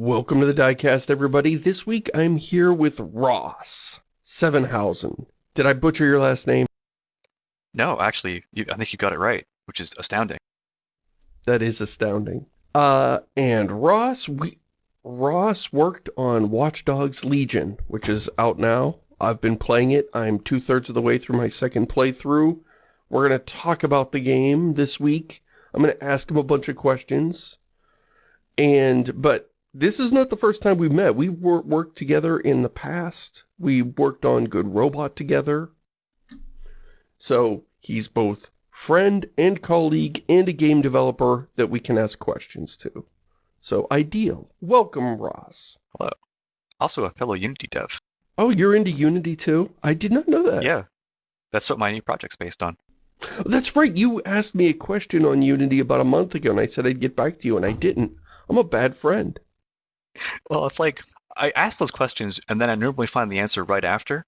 Welcome to the Diecast, everybody. This week I'm here with Ross Sevenhausen. Did I butcher your last name? No, actually, you, I think you got it right, which is astounding. That is astounding. Uh, and Ross, we, Ross worked on Watch Dogs Legion, which is out now. I've been playing it. I'm two-thirds of the way through my second playthrough. We're going to talk about the game this week. I'm going to ask him a bunch of questions. And, but this is not the first time we've met. We've wor worked together in the past. We worked on Good Robot together. So, he's both friend and colleague and a game developer that we can ask questions to. So, ideal. Welcome, Ross. Hello. Also a fellow Unity dev. Oh, you're into Unity too? I did not know that. Yeah. That's what my new project's based on. Oh, that's right. You asked me a question on Unity about a month ago, and I said I'd get back to you, and I didn't. I'm a bad friend. Well, it's like I ask those questions and then I normally find the answer right after.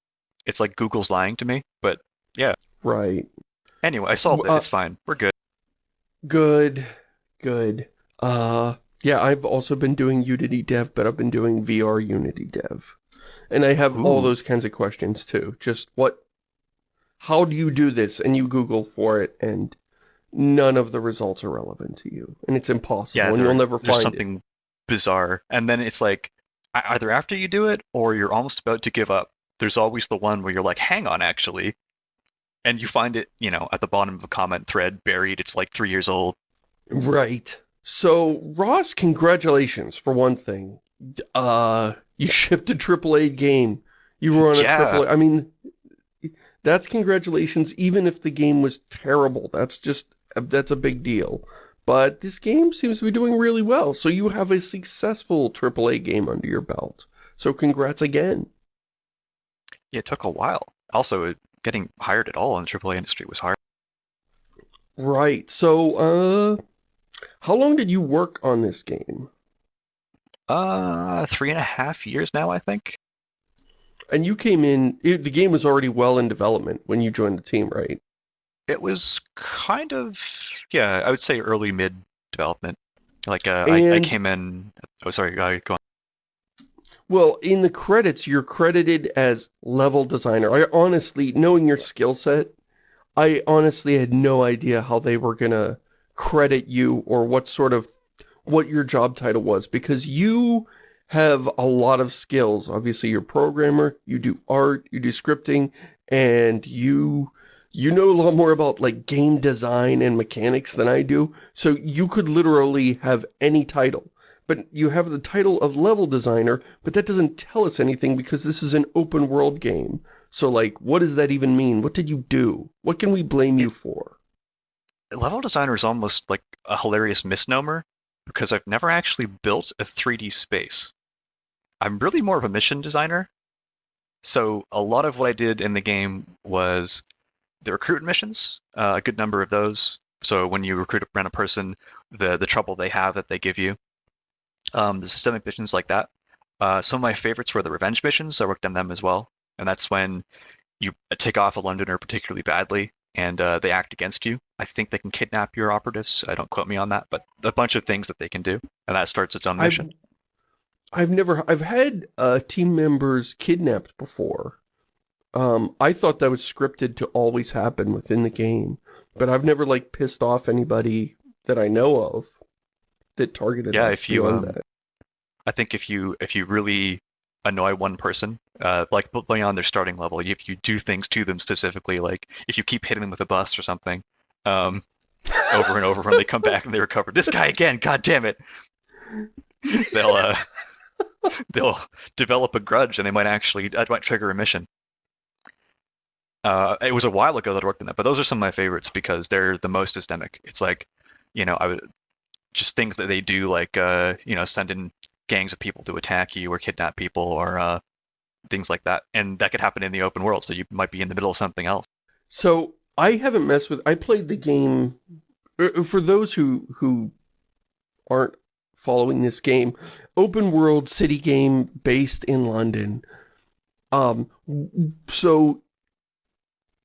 It's like Google's lying to me, but yeah. Right. Anyway, I solved Uh, it. It's fine. We're good. Good. Good. Uh, yeah, I've also been doing Unity dev, but I've been doing VR Unity dev. And I have all those kinds of questions too. Just what, how do you do this? And you Google for it, and none of the results are relevant to you. And it's impossible, Yeah, and you'll never find it. Bizarre, and then it's like either after you do it or you're almost about to give up. There's always the one where you're like, "Hang on, actually," and you find it, you know, at the bottom of a comment thread, buried. It's like three years old. Right. So, Ross, congratulations for one thing. Uh, you shipped a AAA game. You were on a Yeah. AAA. I mean, that's congratulations, even if the game was terrible. That's just, that's a big deal. But this game seems to be doing really well. So you have a successful AAA game under your belt. So congrats again. It took a while. Also, getting hired at all in the AAA industry was hard. Right. So, uh, how long did you work on this game? Uh, three and a half years now, I think. And you came in, it, the game was already well in development when you joined the team, right? It was kind of, yeah, I would say early mid development. Like, uh, I, I came in. Oh, sorry, uh, go on. Well, in the credits, you're credited as level designer. I honestly, knowing your skill set, I honestly had no idea how they were gonna credit you or what sort of, what your job title was because you have a lot of skills. Obviously, you're a programmer, you do art, you do scripting, and you, you know a lot more about like game design and mechanics than I do. So you could literally have any title. But you have the title of level designer, but that doesn't tell us anything because this is an open world game. So like, what does that even mean? What did you do? What can we blame you for? Level designer is almost like a hilarious misnomer because I've never actually built a 3D space. I'm really more of a mission designer. So a lot of what I did in the game was the recruitment missions, uh, a good number of those. So when you recruit a random person, the the trouble they have that they give you, um, the systemic missions like that. Uh, some of my favorites were the revenge missions. I worked on them as well, and that's when you take off a Londoner particularly badly, and uh, they act against you. I think they can kidnap your operatives. I don't quote me on that, but a bunch of things that they can do, and that starts its own I've, mission. I've never, I've had uh, team members kidnapped before. Um, I thought that was scripted to always happen within the game, but I've never like pissed off anybody that I know of that targeted Yeah, if you, um, that. I think if you if you really annoy one person, uh, like beyond their starting level, if you do things to them specifically, like if you keep hitting them with a bus or something, um, over and over when they come back and they recover, this guy again, god damn it, they'll uh, they'll develop a grudge and they might actually that might trigger a mission. Uh, it was a while ago that I worked on that, but those are some of my favorites because they're the most systemic. It's like, you know, I would just things that they do, like uh, you know, send in gangs of people to attack you or kidnap people or uh, things like that, and that could happen in the open world. So you might be in the middle of something else. So I haven't messed with. I played the game. uh, For those who who aren't following this game, open world city game based in London. Um, so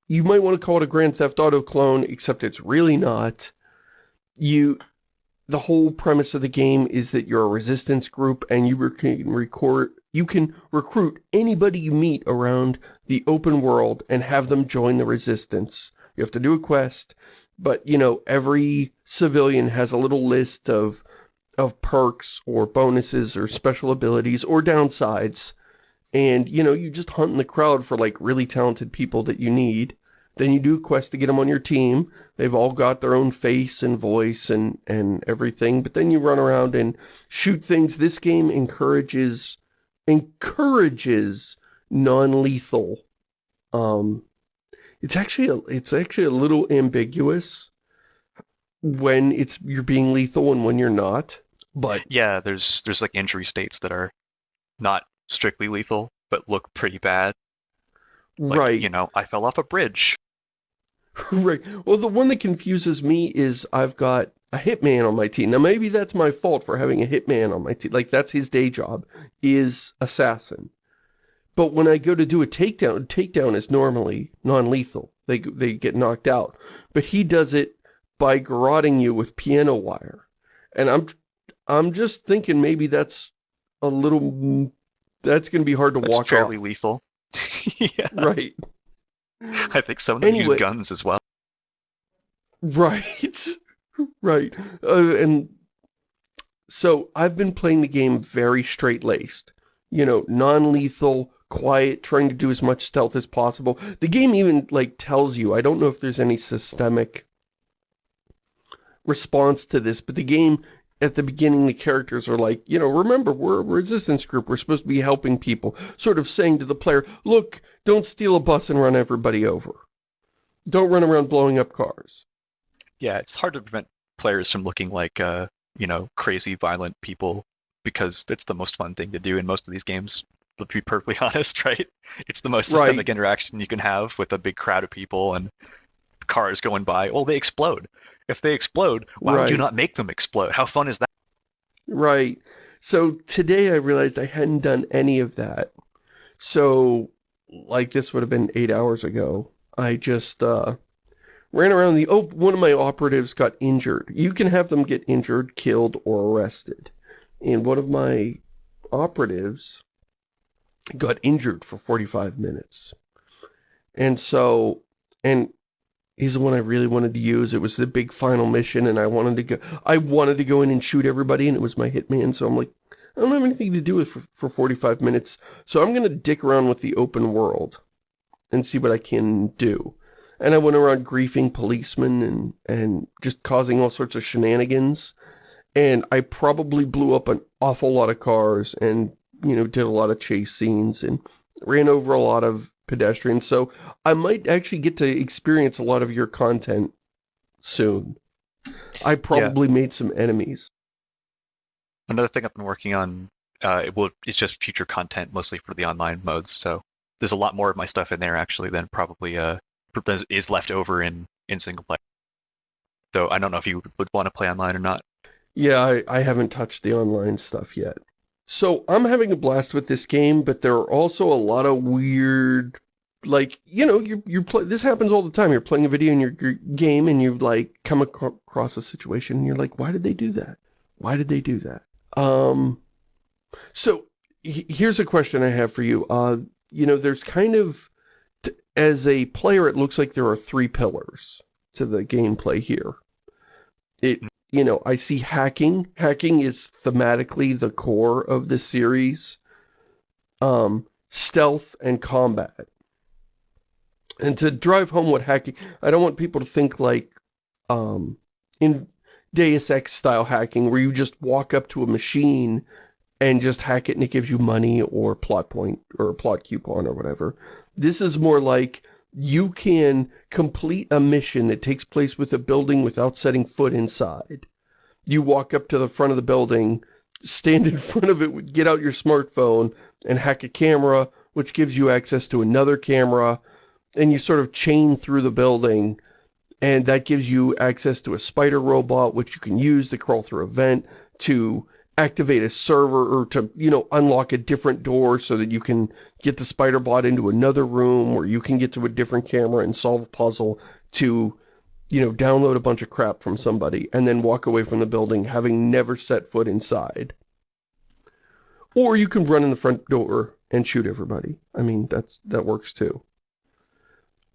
you might want to call it a Grand Theft Auto clone, except it's really not. You the whole premise of the game is that you're a resistance group and you can record you can recruit anybody you meet around the open world and have them join the resistance. You have to do a quest, but you know, every civilian has a little list of of perks or bonuses or special abilities or downsides. And, you know, you just hunt in the crowd for like really talented people that you need then you do a quest to get them on your team. They've all got their own face and voice and, and everything. But then you run around and shoot things. This game encourages encourages non-lethal. Um, it's actually a, it's actually a little ambiguous when it's you're being lethal and when you're not. But yeah, there's there's like injury states that are not strictly lethal but look pretty bad. Like, right. You know, I fell off a bridge. right. Well, the one that confuses me is I've got a hitman on my team. Now, maybe that's my fault for having a hitman on my team. Like, that's his day job, is assassin. But when I go to do a takedown, takedown is normally non-lethal. They, they get knocked out. But he does it by garroting you with piano wire. And I'm, I'm just thinking maybe that's a little, that's going to be hard to that's walk fairly off. lethal. yeah. Right. I think some of them anyway, use guns as well. Right. right. Uh, and so I've been playing the game very straight-laced. You know, non-lethal, quiet, trying to do as much stealth as possible. The game even, like, tells you, I don't know if there's any systemic response to this, but the game, at the beginning, the characters are like, you know, remember, we're a resistance group, we're supposed to be helping people, sort of saying to the player, look, don't steal a bus and run everybody over. Don't run around blowing up cars. Yeah, it's hard to prevent players from looking like, uh, you know, crazy, violent people because it's the most fun thing to do in most of these games. To be perfectly honest, right? It's the most systemic right. interaction you can have with a big crowd of people and cars going by. Well, they explode. If they explode, why right. would you not make them explode? How fun is that? Right. So today I realized I hadn't done any of that. So like this would have been eight hours ago. I just uh, ran around the... Oh, one of my operatives got injured. You can have them get injured, killed, or arrested. And one of my operatives got injured for 45 minutes. And so... And he's the one I really wanted to use. It was the big final mission, and I wanted to go... I wanted to go in and shoot everybody, and it was my hitman, so I'm like, I don't have anything to do with for, for 45 minutes, so I'm going to dick around with the open world and see what I can do. And I went around griefing policemen and, and just causing all sorts of shenanigans. And I probably blew up an awful lot of cars and, you know, did a lot of chase scenes and ran over a lot of pedestrians. So I might actually get to experience a lot of your content soon. I probably yeah. made some enemies. Another thing I've been working on, uh, it will, it's just future content mostly for the online modes. So there's a lot more of my stuff in there actually than probably uh, is left over in, in single player. Though I don't know if you would want to play online or not. Yeah, I, I haven't touched the online stuff yet. So I'm having a blast with this game, but there are also a lot of weird, like, you know, you you play, this happens all the time. You're playing a video in your, game and you like come across a situation and you're like, why did they do that? Why did they do that? Um, so here's a question I have for you. Uh, you know, there's kind of, as a player, it looks like there are three pillars to the gameplay here. It, you know, I see hacking. Hacking is thematically the core of the series. Um, stealth and combat. And to drive home what hacking, I don't want people to think like, um, in Deus Ex style hacking where you just walk up to a machine and just hack it and it gives you money or plot point or a plot coupon or whatever. This is more like you can complete a mission that takes place with a building without setting foot inside. You walk up to the front of the building, stand in front of it, get out your smartphone and hack a camera, which gives you access to another camera, and you sort of chain through the building and that gives you access to a spider robot, which you can use to crawl through a vent, to activate a server, or to, you know, unlock a different door so that you can get the spider bot into another room, or you can get to a different camera and solve a puzzle, to you know, download a bunch of crap from somebody and then walk away from the building having never set foot inside. Or you can run in the front door and shoot everybody. I mean, that's that works too.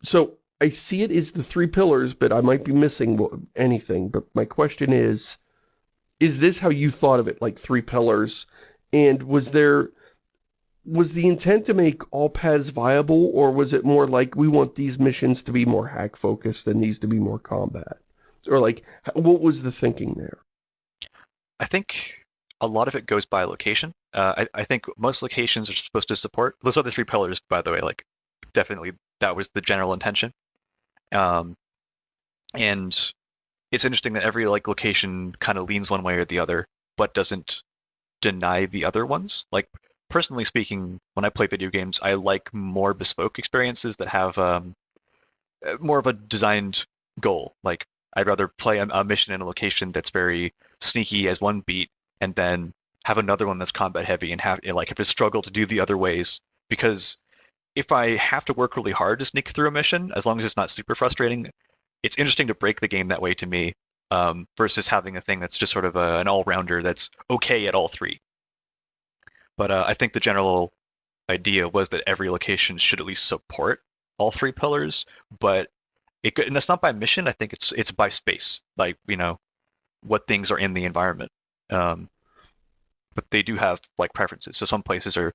So, I see it as the three pillars, but I might be missing anything. But my question is, is this how you thought of it, like three pillars? And was there, was the intent to make all paths viable, or was it more like, we want these missions to be more hack-focused and these to be more combat? Or like, what was the thinking there? I think a lot of it goes by location. Uh, I, I think most locations are supposed to support, those other three pillars, by the way, like, definitely that was the general intention. Um, and it's interesting that every like location kind of leans one way or the other, but doesn't deny the other ones. Like personally speaking, when I play video games, I like more bespoke experiences that have um, uh, more of a designed goal. Like I'd rather play a, a mission in a location that's very sneaky as one beat, and then have another one that's combat heavy and have like have to struggle to do the other ways because if I have to work really hard to sneak through a mission, as long as it's not super frustrating, it's interesting to break the game that way to me, um, versus having a thing that's just sort of a, an all-rounder that's okay at all three. But uh, I think the general idea was that every location should at least support all three pillars, but it and it's not by mission. I think it's it's by space, like you know, what things are in the environment. Um, but they do have like preferences. So some places are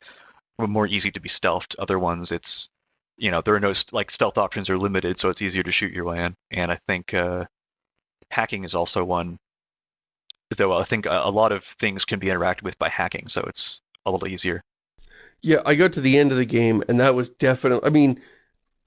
more easy to be stealthed. Other ones, it's you know there are no like stealth options are limited, so it's easier to shoot your way in. And I think uh, hacking is also one. Though I think a, lot of things can be interacted with by hacking, so it's a little easier. Yeah, I got to the end of the game, and that was definitely. I mean,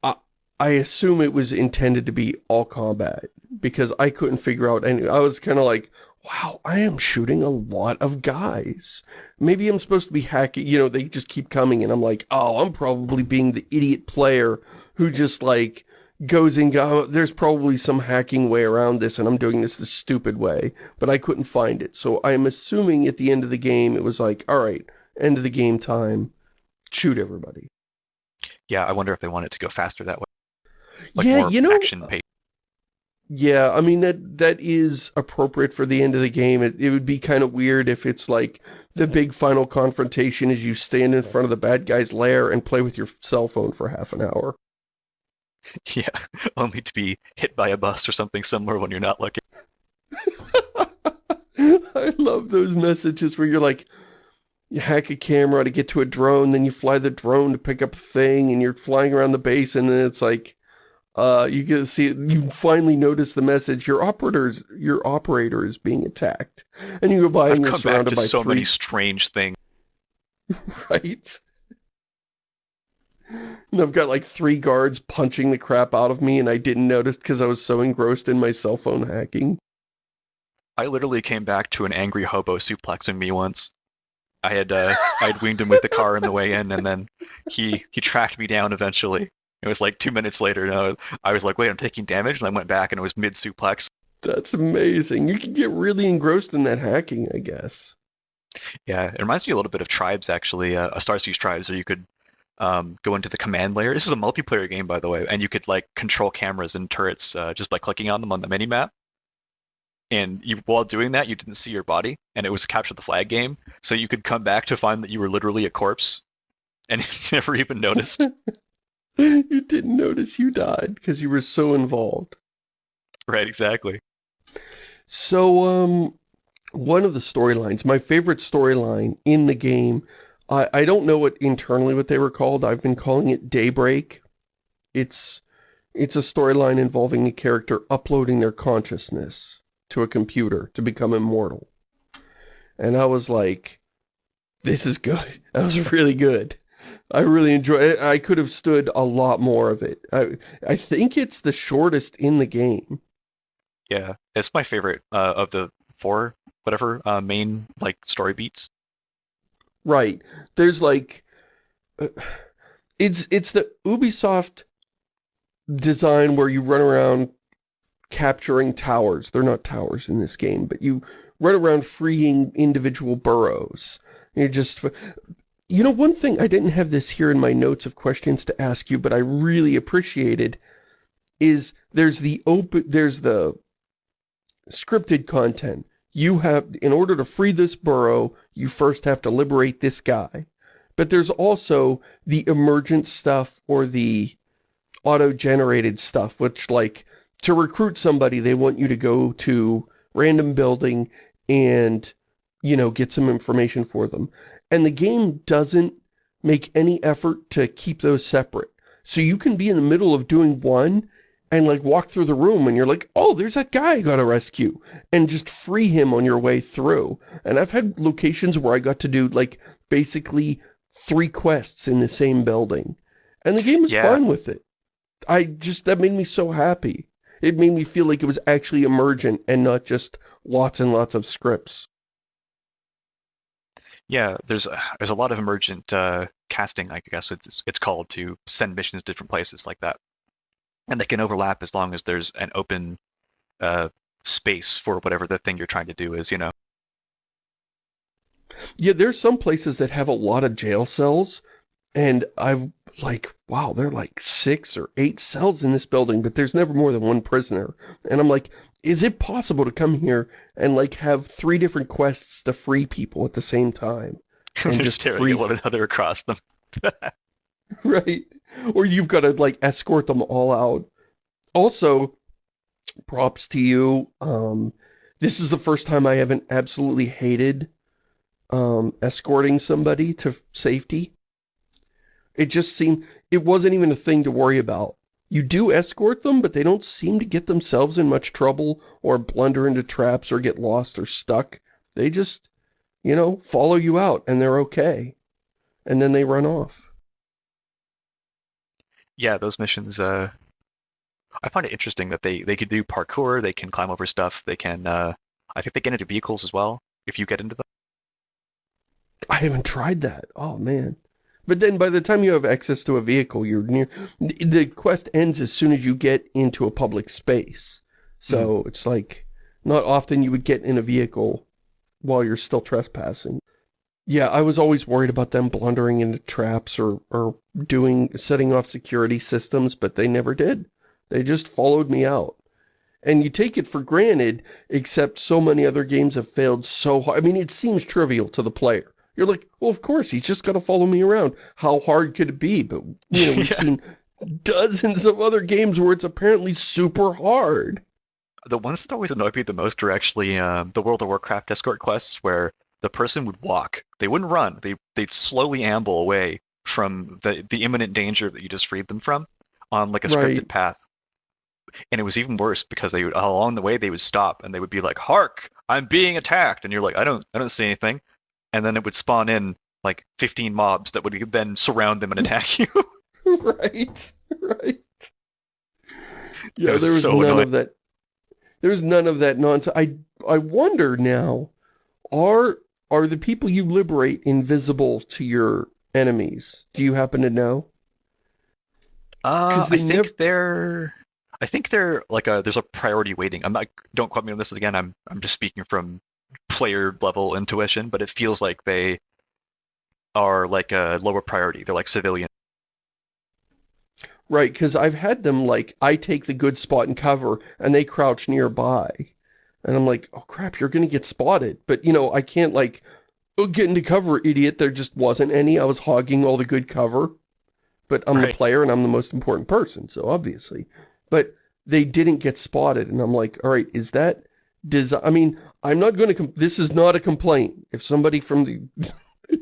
I I assume it was intended to be all combat because I couldn't figure out any. I was kind of like, wow, I am shooting a lot of guys. Maybe I'm supposed to be hacking, you know, they just keep coming and I'm like, oh, I'm probably being the idiot player who just like goes and go, oh, there's probably some hacking way around this and I'm doing this the stupid way, but I couldn't find it. So I'm assuming at the end of the game, it was like, all right, end of the game time, shoot everybody. Yeah, I wonder if they want it to go faster that way. Like yeah, you know, action pace. Yeah, I mean, that that is appropriate for the end of the game. It, it would be kind of weird if it's like the big final confrontation is you stand in front of the bad guy's lair and play with your cell phone for half an hour. Yeah, only to be hit by a bus or something similar when you're not looking. I love those messages where you're like, you hack a camera to get to a drone, then you fly the drone to pick up a thing, and you're flying around the base, and then it's like, uh, you get to see, you finally notice the message, your operator's, your operator is being attacked. And you go by I've and you're surrounded by so three... many strange things. right? And I've got like three guards punching the crap out of me and I didn't notice because I was so engrossed in my cell phone hacking. I literally came back to an angry hobo suplexing me once. I had uh, I'd winged him with the car on the way in, and then he he tracked me down eventually. It was like two minutes later, and I was like, wait, I'm taking damage? And I went back and it was mid-suplex. That's amazing. You can get really engrossed in that hacking, I guess. Yeah, it reminds me a little bit of Tribes, actually, uh, a Starsiege Tribes, where you could um, go into the command layer. This is a multiplayer game, by the way, and you could like control cameras and turrets uh, just by clicking on them on the mini map. And you, while doing that, you didn't see your body, and it was a capture the flag game, so you could come back to find that you were literally a corpse, and never even noticed. you didn't notice you died because you were so involved. Right, exactly. So, um, one of the storylines, my favorite storyline in the game, I, I don't know what internally what they were called. I've been calling it Daybreak. It's, it's a storyline involving a character uploading their consciousness to a computer to become immortal. And I was like, this is good. That was really good. I really enjoy it. I could have stood a lot more of it. I, I think it's the shortest in the game. Yeah, it's my favorite uh, of the four, whatever, uh, main, like, story beats. Right. There's, like... Uh, it's, it's the Ubisoft design where you run around capturing towers. They're not towers in this game, but you run around freeing individual boroughs. You're just you know, one thing, I didn't have this here in my notes of questions to ask you, but I really appreciated, is there's the open, there's the scripted content. You have, in order to free this borough, you first have to liberate this guy. But there's also the emergent stuff or the auto-generated stuff, which like, to recruit somebody, they want you to go to random building and, you know, get some information for them. And the game doesn't make any effort to keep those separate. So you can be in the middle of doing one and like walk through the room and you're like, oh, there's that guy I gotta rescue and just free him on your way through. And I've had locations where I got to do like basically three quests in the same building. And the game was Yeah. fine with it. I just, that made me so happy. It made me feel like it was actually emergent and not just lots and lots of scripts. Yeah, there's a, there's a lot of emergent uh, casting, I guess it's it's called, to send missions to different places like that, and they can overlap as long as there's an open uh, space for whatever the thing you're trying to do is. You know. Yeah, there's some places that have a lot of jail cells, and I've like, wow, there are like six or eight cells in this building, but there's never more than one prisoner. And I'm like, is it possible to come here and like have three different quests to free people at the same time? And They're just staring free- at one another across them. Right? Or you've got to like escort them all out. Also, props to you. Um, this is the first time I haven't absolutely hated um, escorting somebody to safety. It just seemed, it wasn't even a thing to worry about. You do escort them, but they don't seem to get themselves in much trouble or blunder into traps or get lost or stuck. They just, you know, follow you out and they're okay. And then they run off. Yeah, those missions. Uh, I find it interesting that they they could do parkour. They can climb over stuff. They can. Uh, I think they get into vehicles as well. If you get into them. I haven't tried that. Oh, man. But then by the time you have access to a vehicle, you're near... The quest ends as soon as you get into a public space. So hmm. it's like, not often you would get in a vehicle while you're still trespassing. Yeah, I was always worried about them blundering into traps or, or doing, setting off security systems, but they never did. They just followed me out. And you take it for granted, except so many other games have failed so hard. I mean, it seems trivial to the player. You're like, well, of course, he's just got to follow me around. How hard could it be? But, you know, we've Yeah. seen dozens of other games where it's apparently super hard. The ones that always annoy me the most are actually um, the World of Warcraft escort quests, where the person would walk. They wouldn't run. They they'd slowly amble away from the the imminent danger that you just freed them from on like a scripted Right. path. And it was even worse because they would along the way they would stop and they would be like, "Hark! I'm being attacked!" And you're like, "I don't I don't see anything." And then it would spawn in like 15 mobs that would then surround them and attack you. right, right. Yeah, was there was so none annoying. of that. There was none of that nonsense. I I wonder now, are are the people you liberate invisible to your enemies? Do you happen to know? Uh, I think never- they're. I think they're like a. There's a priority weighting. I'm not. Don't quote me on this again. I'm. I'm just speaking from player level intuition, but it feels like they are like a lower priority. They're like civilian. Right, because I've had them like, I take the good spot and cover, and they crouch nearby. And I'm like, oh crap, you're gonna get spotted. But, you know, I can't like, oh, get into cover, idiot. There just wasn't any. I was hogging all the good cover. But I'm the player and I'm the most important person, so obviously. But they didn't get spotted, and I'm like, all right, is that... Desi I mean, I'm not going to... This is not a complaint. If somebody from the...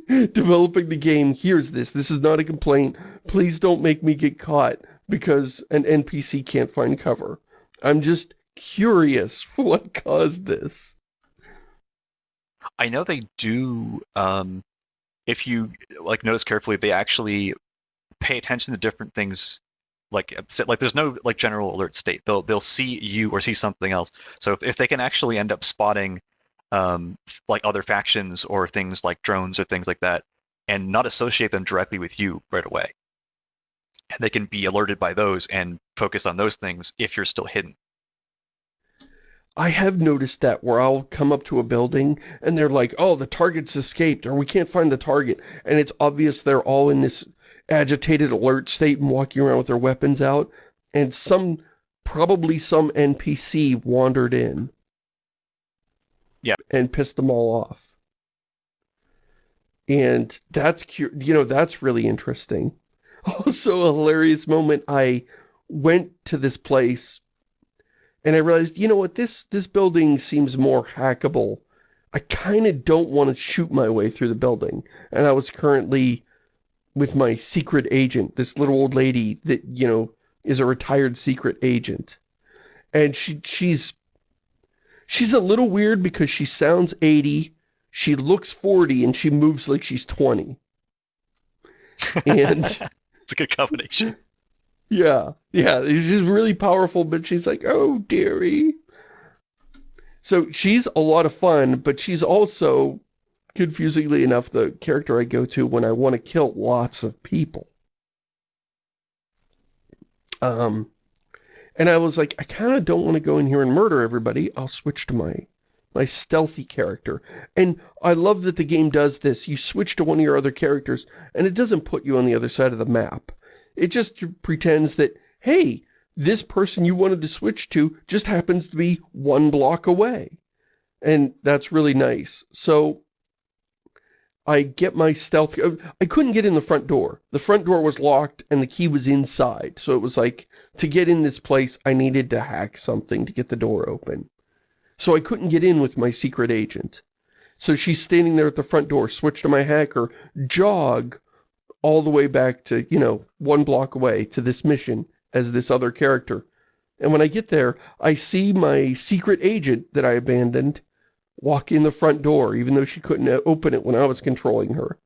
developing the game hears this, this is not a complaint. Please don't make me get caught because an NPC can't find cover. I'm just curious what caused this. I know they do. Um, if you like notice carefully, they actually pay attention to different things. Like like there's no like general alert state. They'll they'll see you or see something else. So if, if they can actually end up spotting um, like other factions or things like drones or things like that, and not associate them directly with you right away, and they can be alerted by those and focus on those things if you're still hidden. I have noticed that where I'll come up to a building and they're like, oh, the target's escaped or we can't find the target. And it's obvious they're all in this agitated alert state and walking around with their weapons out. And some probably some NPC wandered in. Yeah. And pissed them all off. And that's, you know, that's really interesting. Also a hilarious moment, I went to this place and I realized, you know what, this, this building seems more hackable. I kind of don't want to shoot my way through the building. And I was currently with my secret agent, this little old lady that, you know, is a retired secret agent. And she she's she's a little weird because she sounds 80, she looks 40, and she moves like she's 20. And it's a good combination. Yeah, yeah, she's really powerful, but she's like, oh, dearie. So she's a lot of fun, but she's also, confusingly enough, the character I go to when I want to kill lots of people. Um, and I was like, I kind of don't want to go in here and murder everybody. I'll switch to my my stealthy character. And I love that the game does this. You switch to one of your other characters, and it doesn't put you on the other side of the map. It just pretends that, hey, this person you wanted to switch to just happens to be one block away. And that's really nice. So I get my stealth... Uh, I couldn't get in the front door. The front door was locked and the key was inside. So it was like, to get in this place, I needed to hack something to get the door open. So I couldn't get in with my secret agent. So she's standing there at the front door, switch to my hacker, jog all the way back to, you know, one block away to this mission as this other character. And when I get there, I see my secret agent that I abandoned walk in the front door, even though she couldn't uh, open it when I was controlling her.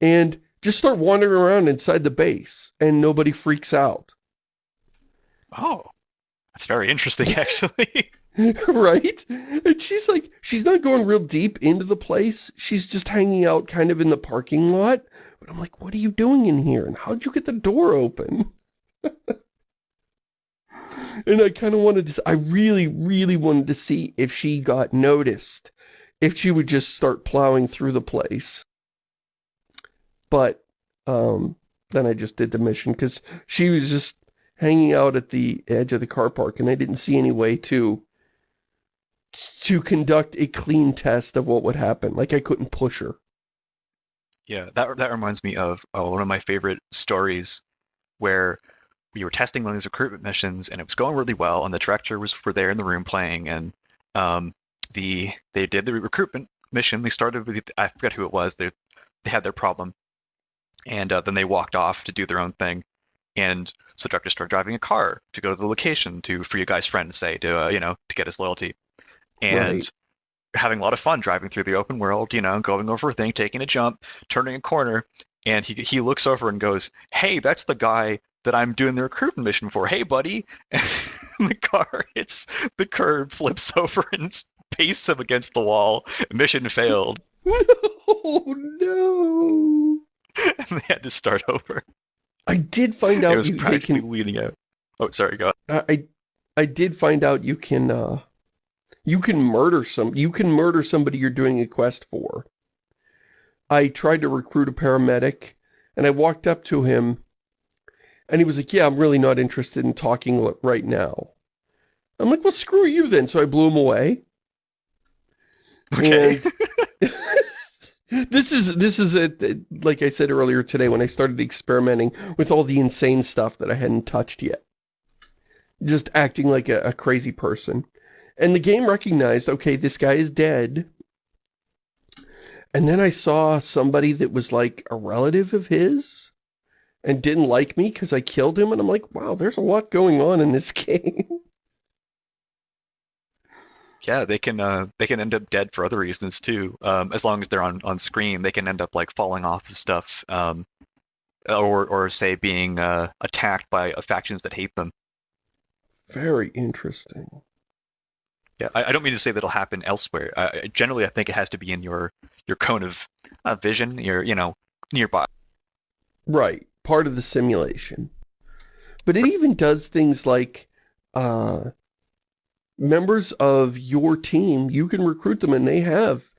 And just start wandering around inside the base, and nobody freaks out. Oh, that's very interesting, actually. right? And she's like, she's not going real deep into the place. She's just hanging out kind of in the parking lot. But I'm like, what are you doing in here? And how'd you get the door open? and I kind of wanted to, I really, really wanted to see if she got noticed. If she would just start plowing through the place. But, um, then I just did the mission because she was just hanging out at the edge of the car park and I didn't see any way to to conduct a clean test of what would happen. Like I couldn't push her. Yeah, that that reminds me of uh, one of my favorite stories where we were testing one of these recruitment missions and it was going really well and the director was were there in the room playing and um, the they did the recruitment mission. They started with I forget who it was. They they had their problem and uh, then they walked off to do their own thing. And so the director started driving a car to go to the location to for your guy's friend, say, to uh, you know, to get his loyalty and right. having a lot of fun driving through the open world, you know, going over a thing, taking a jump, turning a corner, and he he looks over and goes, "Hey, that's the guy that I'm doing the recruitment mission for. Hey, buddy!" And the car hits the curb, flips over, and pastes him against the wall. Mission failed. oh no! And they had to start over. I did find out it was you, practically can... leading out. Oh, sorry, go. On. I I did find out you can uh, you can murder some, you can murder somebody you're doing a quest for. I tried to recruit a paramedic, and I walked up to him, and he was like, yeah, I'm really not interested in talking right now. I'm like, well, screw you then. So I blew him away. Okay. this is, this is, a, like I said earlier today when I started experimenting with all the insane stuff that I hadn't touched yet. Just acting like a, a crazy person. And the game recognized, okay, this guy is dead. And then I saw somebody that was like a relative of his and didn't like me because I killed him. And I'm like, wow, there's a lot going on in this game. Yeah, they can uh, they can end up dead for other reasons too. Um, as long as they're on, on screen, they can end up like falling off of stuff, um, or or say being uh, attacked by factions that hate them. Very interesting. Yeah, I, I, don't mean to say that'll happen elsewhere. Uh, generally, I think it has to be in your your cone of uh, vision, your you know nearby. Right, part of the simulation. But it even does things like uh, members of your team. You can recruit them, and they have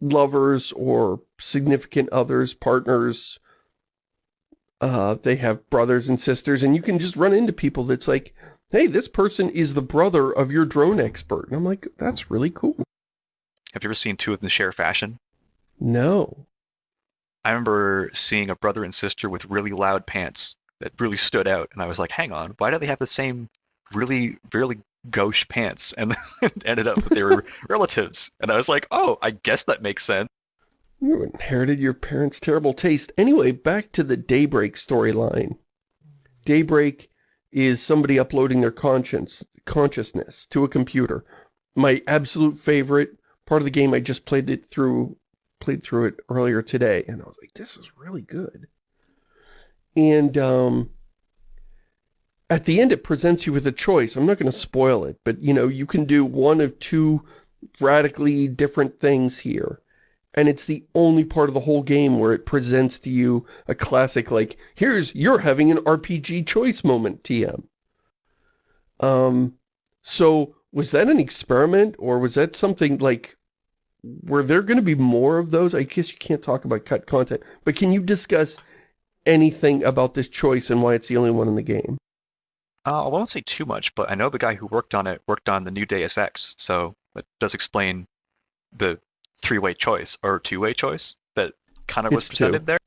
lovers or significant others, partners. Uh, they have brothers and sisters, and you can just run into people that's like, hey, this person is the brother of your drone expert. And I'm like, that's really cool. Have you ever seen two of them share fashion? No. I remember seeing a brother and sister with really loud pants that really stood out, and I was like, hang on, why do they have the same really, really gauche pants? And it ended up that they were relatives. And I was like, oh, I guess that makes sense. You inherited your parents' terrible taste. Anyway, back to the Daybreak storyline. Daybreak is somebody uploading their conscience, consciousness to a computer. My absolute favorite part of the game, I just played it through, played through it earlier today, and I was like, this is really good. And, um, at the end it presents you with a choice. I'm not going to spoil it, but, you know, you can do one of two radically different things here and it's the only part of the whole game where it presents to you a classic, like, here's, you're having an RPG choice moment, TM. Um, so, was that an experiment, or was that something, like, were there going to be more of those? I guess you can't talk about cut content, but can you discuss anything about this choice and why it's the only one in the game? Uh, I won't say too much, but I know the guy who worked on it worked on the new Deus Ex, so it does explain the three-way choice or two-way choice that kind of was It's presented two. there.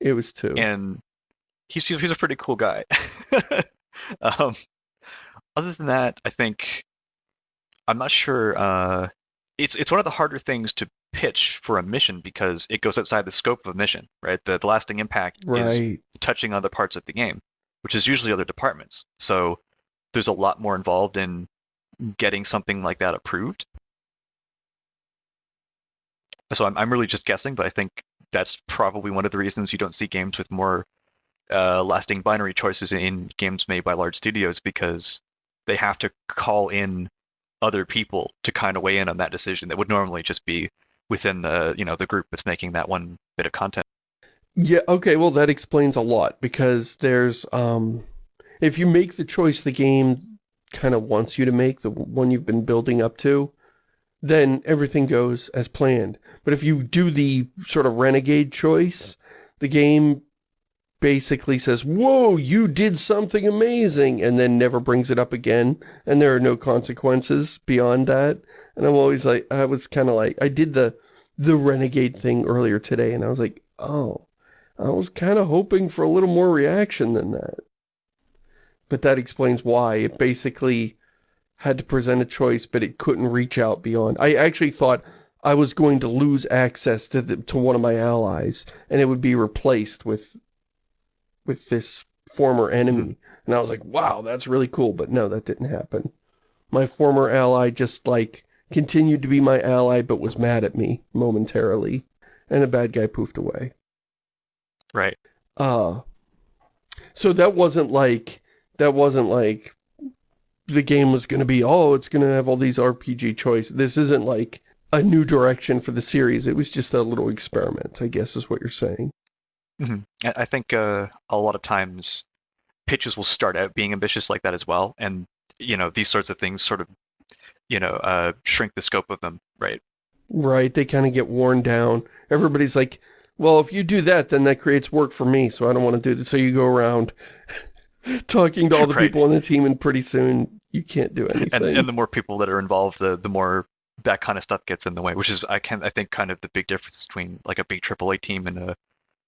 It was two. And he's he's a pretty cool guy. um, other than that, I think I'm not sure. Uh, it's it's one of the harder things to pitch for a mission because it goes outside the scope of a mission, right? The, the lasting impact is right. touching other parts of the game, which is usually other departments. So there's a lot more involved in getting something like that approved. So I'm, I'm really just guessing, but I think that's probably one of the reasons you don't see games with more uh, lasting binary choices in games made by large studios because they have to call in other people to kind of weigh in on that decision that would normally just be within the you know the group that's making that one bit of content. Yeah, okay, well that explains a lot because there's, um, if you make the choice the game kind of wants you to make, the one you've been building up to, then everything goes as planned. But if you do the sort of renegade choice, the game basically says, whoa, you did something amazing, and then never brings it up again, and there are no consequences beyond that. And I'm always like, I was kind of like, I did the, the renegade thing earlier today, and I was like, oh, I was kind of hoping for a little more reaction than that. But that explains why. It basically had to present a choice, but it couldn't reach out beyond. I actually thought I was going to lose access to the, to one of my allies, and it would be replaced with with this former enemy. And I was like, wow, that's really cool. But no, that didn't happen. My former ally just, like, continued to be my ally, but was mad at me momentarily. And the bad guy poofed away. Right. Uh, so that wasn't like, that wasn't like the game was going to be, oh, it's going to have all these RPG choices. This isn't like a new direction for the series. It was just a little experiment, I guess is what you're saying. Hmm I, I think uh, a lot of times pitches will start out being ambitious like that as well, and you know these sorts of things sort of you know uh, shrink the scope of them, right? Right, they kind of get worn down. Everybody's like, well, if you do that, then that creates work for me, so I don't want to do this. So you go around talking to all the Right. people on the team, and pretty soon you can't do anything. and and the more people that are involved, the the more that kind of stuff gets in the way. Which is I can I think kind of the big difference between like a big AAA team and a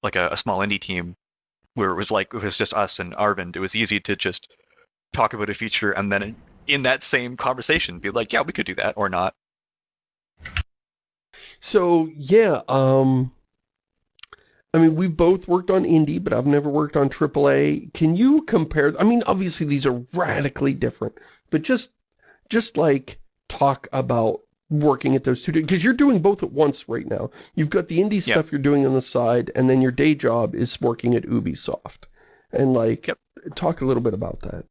like a, a small indie team, where it was like it was just us and Arvind. It was easy to just talk about a feature and then in that same conversation be like, yeah, we could do that or not. So, yeah, um... I mean, we've both worked on indie, but I've never worked on AAA. Can you compare... I mean, obviously these are radically different, but just, just like, talk about working at those two... Because you're doing both at once right now. You've got the indie Yeah. stuff you're doing on the side, and then your day job is working at Ubisoft. And, like, Yep. talk a little bit about that.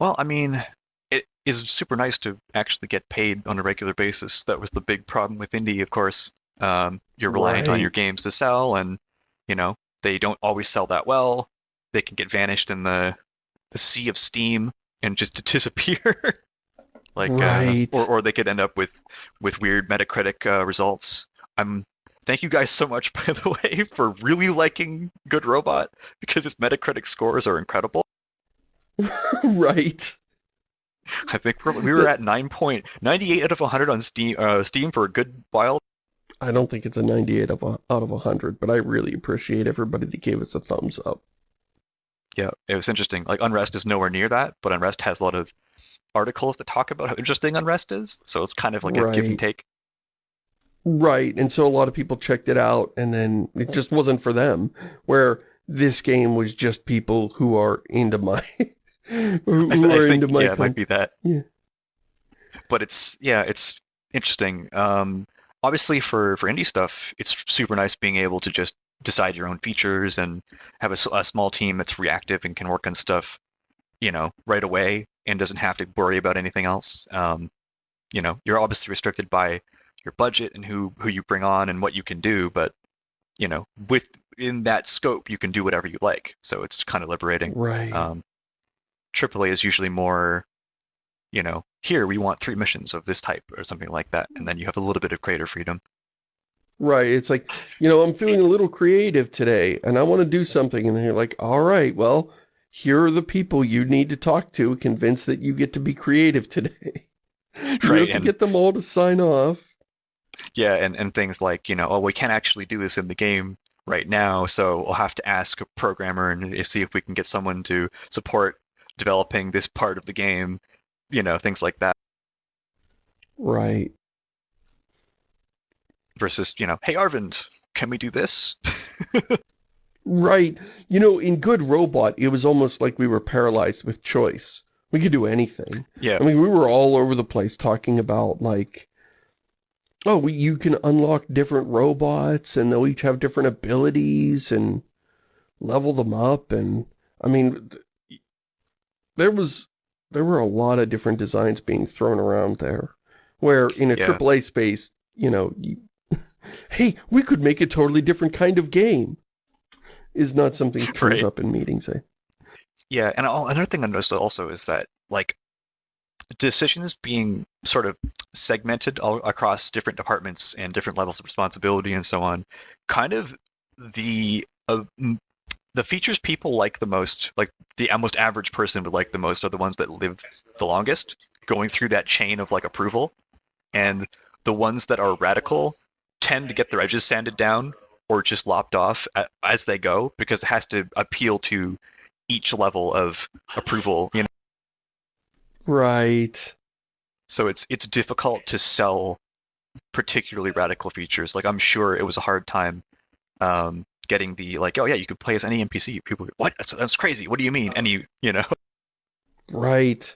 Well, I mean, it is super nice to actually get paid on a regular basis. That was the big problem with indie, of course. Um, you're reliant on your games to sell, and you know they don't always sell that well. They can get vanished in the the sea of Steam and just disappear. Like, Right. uh, or or they could end up with with weird Metacritic uh, results. I'm thank you guys so much, by the way, for really liking Good Robot because its Metacritic scores are incredible. right. I think we're, we were at 9.98 out of 100 on Steam, uh, Steam for a good while. I don't think it's a 98 of a, out of 100, but I really appreciate everybody that gave us a thumbs up. Yeah, it was interesting. Like Unrest is nowhere near that, but Unrest has a lot of articles that talk about how interesting Unrest is. So it's kind of like a give and take. Right, and so a lot of people checked it out, and then it just wasn't for them, where this game was just people who are into my... who I are think into my... yeah, it might be that. Yeah. But it's yeah, it's interesting. Um, obviously for for indie stuff, it's super nice being able to just decide your own features and have a, a small team that's reactive and can work on stuff, you know, right away and doesn't have to worry about anything else. Um, you know, you're obviously restricted by your budget and who who you bring on and what you can do, but you know, within that scope, you can do whatever you like. So it's kind of liberating. Right. Um, AAA is usually more, you know, here we want three missions of this type or something like that, and then you have a little bit of creator freedom. Right, it's like, you know, I'm feeling a little creative today, and I want to do something, and then you're like, all right, well, here are the people you need to talk to, convince that you get to be creative today. You Right, have to and- get them all to sign off. Yeah, and, and things like, you know, oh, we can't actually do this in the game right now, so we'll have to ask a programmer and eh, see if we can get someone to support developing this part of the game, you know, things like that. Right. Versus, you know, hey Arvind, can we do this? Right. You know, in Good Robot, it was almost like we were paralyzed with choice. We could do anything. yeah, I mean, we were all over the place talking about, like, oh, we, you can unlock different robots, and they'll each have different abilities, and level them up, and, I mean, there was, there were a lot of different designs being thrown around there, where in a Yeah. AAA space, you know, you, hey, we could make a totally different kind of game, is not something that comes Right. up in meetings, eh? Yeah, and another thing I noticed also is that like decisions being sort of segmented all across different departments and different levels of responsibility and so on, kind of the uh, the features people like the most, like the most average person would like the most, are the ones that live the longest, going through that chain of like approval, and the ones that are radical tend to get their edges sanded down or just lopped off as they go because it has to appeal to each level of approval you know? Right. so it's it's difficult to sell particularly radical features. Like i'm sure it was a hard time um getting the like oh yeah you could play as any npc people what? That's, that's crazy. What do you mean? Any you know? Right.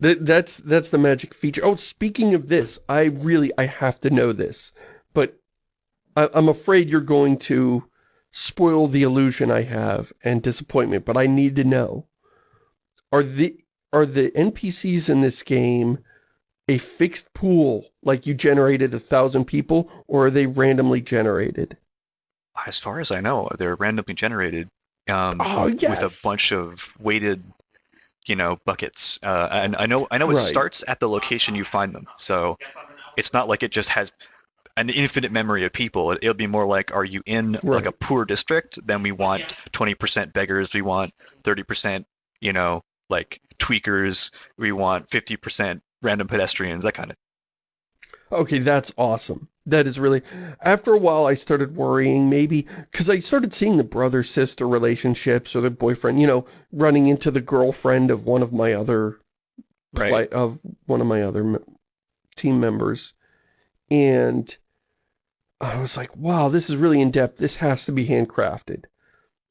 That that's that's the magic feature. Oh, speaking of this, I really I have to know this, but I, I'm afraid you're going to spoil the illusion I have and disappointment. But I need to know: are the are the NPCs in this game a fixed pool, like you generated a thousand people, or are they randomly generated? as far as i know they're randomly generated um Oh, with yes. a bunch of weighted you know buckets uh and i know i know it Right. starts at the location you find them so it's not like it just has an infinite memory of people. It, it'll be more like, are you in like a poor district? Then we want 20% beggars. We want 30%, you know, like tweakers. We want 50% random pedestrians. That kind of. Okay, that's awesome. That is really... After a while, I started worrying, maybe... Because I started seeing the brother-sister relationships or the boyfriend, you know, running into the girlfriend of one of my other... Right. of one of my other team members. And I was like, wow, this is really in-depth. This has to be handcrafted.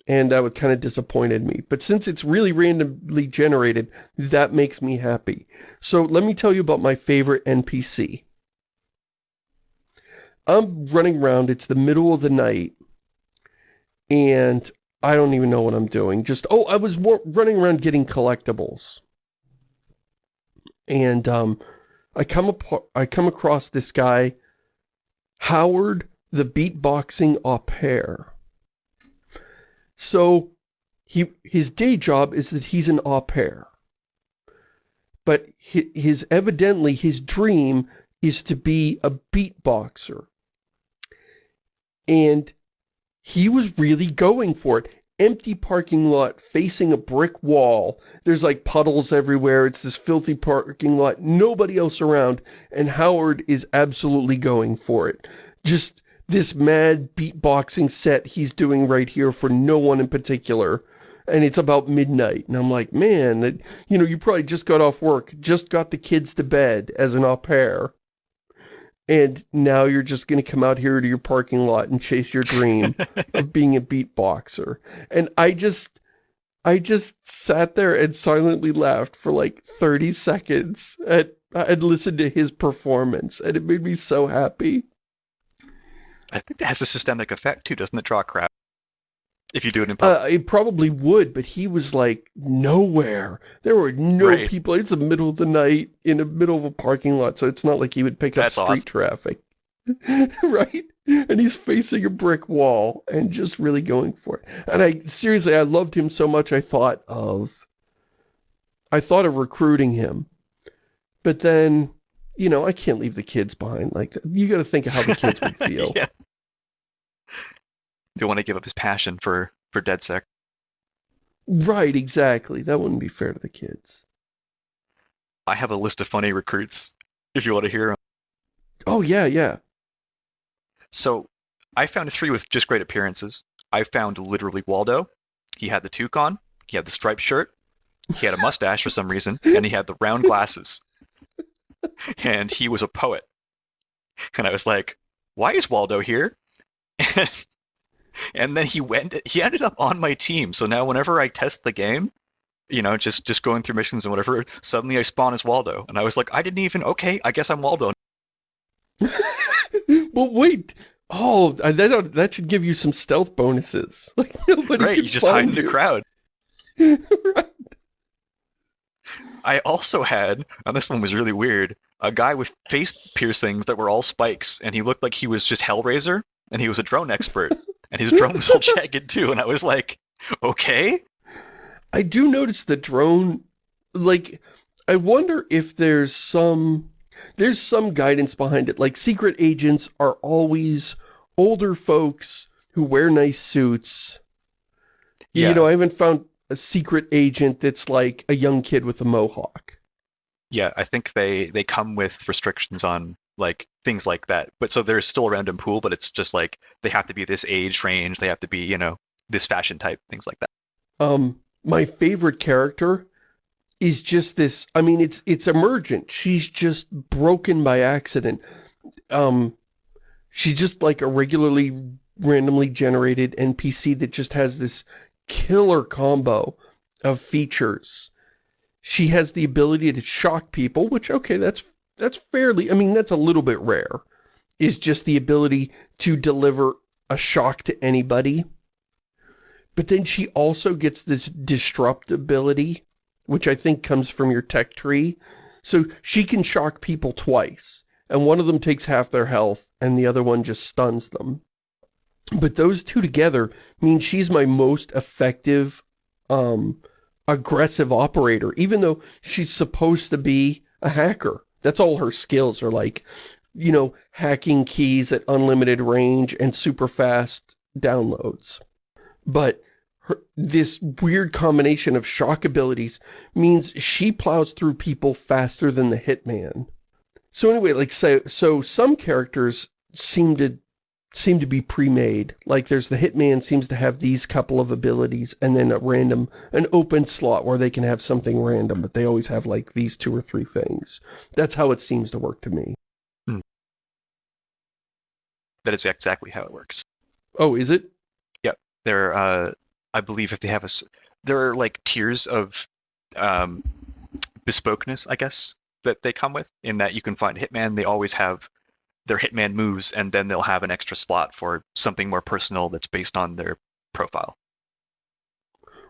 And that would kind of disappointed me. But since it's really randomly generated, that makes me happy. So let me tell you about my favorite NPC. I'm running around, it's the middle of the night, and I don't even know what I'm doing. Just, oh, I was running around getting collectibles. And um, I come I come across this guy, Howard the beatboxing au pair. So he his day job is that he's an au pair. But his, evidently his dream is to be a beatboxer. And he was really going for it. Empty parking lot facing a brick wall. There's like puddles everywhere. It's this filthy parking lot. Nobody else around. And Howard is absolutely going for it. Just this mad beatboxing set he's doing right here for no one in particular. And it's about midnight. And I'm like, man, that, you know, you probably just got off work, just got the kids to bed as an au pair. And now you're just going to come out here to your parking lot and chase your dream of being a beatboxer. And I just, I just sat there and silently laughed for like 30 seconds at, and listened to his performance. And it made me so happy. I think that has a systemic effect too, doesn't it? Draw a crowd if you do it in public. Uh, it probably would, but he was like nowhere. There were no Right. people. It's the middle of the night in the middle of a parking lot, so it's not like he would pick That's up street awesome. traffic. right? And he's facing a brick wall and just really going for it. And I, seriously, I loved him so much I thought of, I thought of recruiting him. But then, you know, I can't leave the kids behind. Like, you gotta think of how the kids would feel. yeah. Do want to give up his passion for for DedSec. Right, exactly. That wouldn't be fair to the kids. I have a list of funny recruits if you want to hear 'em. Oh, yeah, yeah. So I found three with just great appearances. I found literally Waldo. He had the toucan. He had the striped shirt. He had a mustache for some reason, and he had the round glasses. And he was a poet. And I was like, "Why is Waldo here?" And then he went. He ended up on my team. So now, whenever I test the game, you know, just just going through missions and whatever, suddenly I spawn as Waldo, and I was like, "I didn't even. Okay, I guess I'm Waldo." but wait. Oh, uh, that, uh, that should give you some stealth bonuses. Like, nobody Right? You just hide in the crowd. right. I also had, and this one was really weird, a guy with face piercings that were all spikes, and he looked like he was just Hellraiser, and he was a drone expert, and his drone was all jagged too, and I was like, okay, I do notice the drone, like, I wonder if there's some, there's some guidance behind it. Like, secret agents are always older folks who wear nice suits. Yeah. You know, I haven't found a secret agent that's like a young kid with a mohawk. yeah, I think they they come with restrictions on like things like that, but so there's still a random pool, but it's just like they have to be this age range, they have to be you know this fashion type, things like that. Um, my favorite character is just this, I mean, it's, it's emergent. She's just broken by accident. Um, she's just like a regularly randomly generated NPC that just has this killer combo of features. She has the ability to shock people, which, okay, that's, that's fairly, I mean, that's a little bit rare, is just the ability to deliver a shock to anybody. But then she also gets this disrupt ability, which I think comes from your tech tree. So she can shock people twice, and one of them takes half their health, and the other one just stuns them. But those two together mean she's my most effective, um, aggressive operator, even though she's supposed to be a hacker. That's all her skills are like, you know, hacking keys at unlimited range and super fast downloads. But her, this weird combination of shock abilities means she plows through people faster than the hitman. So anyway, like so, so some characters seem to seem to be pre-made. Like there's the hitman seems to have these couple of abilities and then a random an open slot where they can have something random, but they always have like these two or three things. That's how it seems to work to me. That is exactly how it works. Oh, is it? Yep. There, uh, I believe if they have a, there are like tiers of um, bespokeness, I guess, that they come with. In that you can find Hitman, they always have their Hitman moves, and then they'll have an extra slot for something more personal that's based on their profile.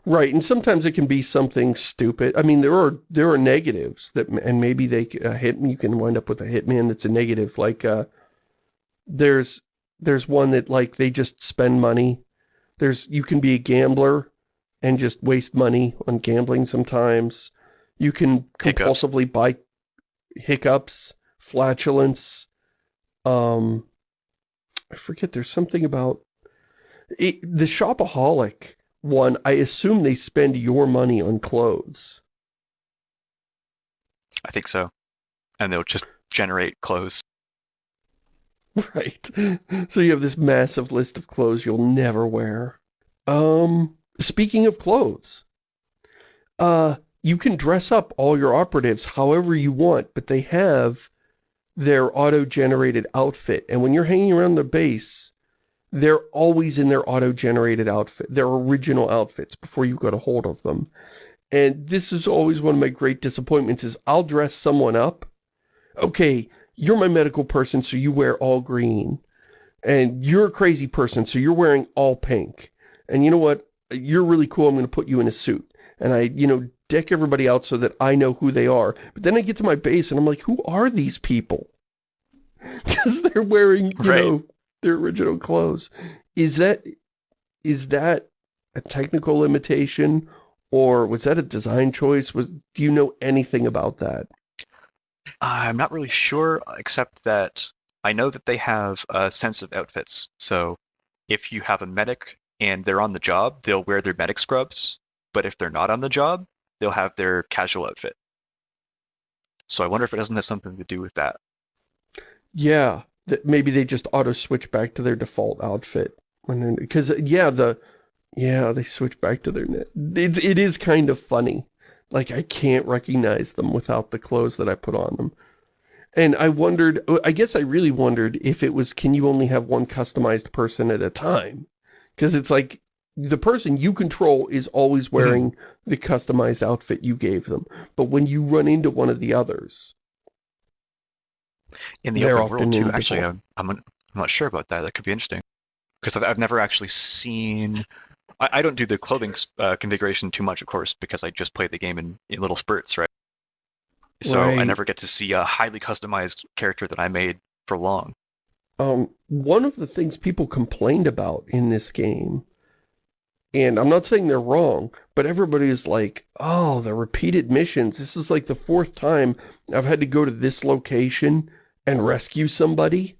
Right, and sometimes it can be something stupid. I mean, there are there are negatives that, and maybe they a hit you can wind up with a hitman that's a negative. Like, uh, there's there's one that like they just spend money. There's you can be a gambler and just waste money on gambling. Sometimes you can Hiccups. compulsively buy hiccups, flatulence. Um, I forget. There's something about it, the shopaholic one, I assume they spend your money on clothes. I think so. And they'll just generate clothes. Right. So you have this massive list of clothes you'll never wear. Um, speaking of clothes, uh, you can dress up all your operatives however you want, but they have their auto-generated outfit. And when you're hanging around the base, they're always in their auto-generated outfit, their original outfits before you got a hold of them. And this is always one of my great disappointments is I'll dress someone up. Okay, you're my medical person, so you wear all green. And you're a crazy person, so you're wearing all pink. And you know what? You're really cool, I'm going to put you in a suit. And I, you know, deck everybody out so that I know who they are. But then I get to my base and I'm like, who are these people? Because they're wearing, you Right. know, their original clothes. Is that, is that a technical limitation? Or was that a design choice? Was Do you know anything about that? I'm not really sure, except that I know that they have a sense of outfits. So if you have a medic and they're on the job, they'll wear their medic scrubs. But if they're not on the job, they'll have their casual outfit. So I wonder if it doesn't have something to do with that. Yeah, that maybe they just auto switch back to their default outfit when because uh, yeah the yeah they switch back to their. It's it is kind of funny. Like I can't recognize them without the clothes that I put on them. And I wondered, uh, I guess I really wondered if it was, can you only have one customized person at a time? Because it's like, the person you control is always wearing the customized outfit you gave them. But when you run into one of the others, In the open world too, actually, I'm, I'm I'm not sure about that. That could be interesting because I've, I've never actually seen. I, I don't do the clothing uh, configuration too much, of course, because I just play the game in, in little spurts, right? So I never get to see a highly customized character that I made for long. Um, one of the things people complained about in this game, and I'm not saying they're wrong, but everybody's like, oh, the repeated missions. This is like the fourth time I've had to go to this location and rescue somebody.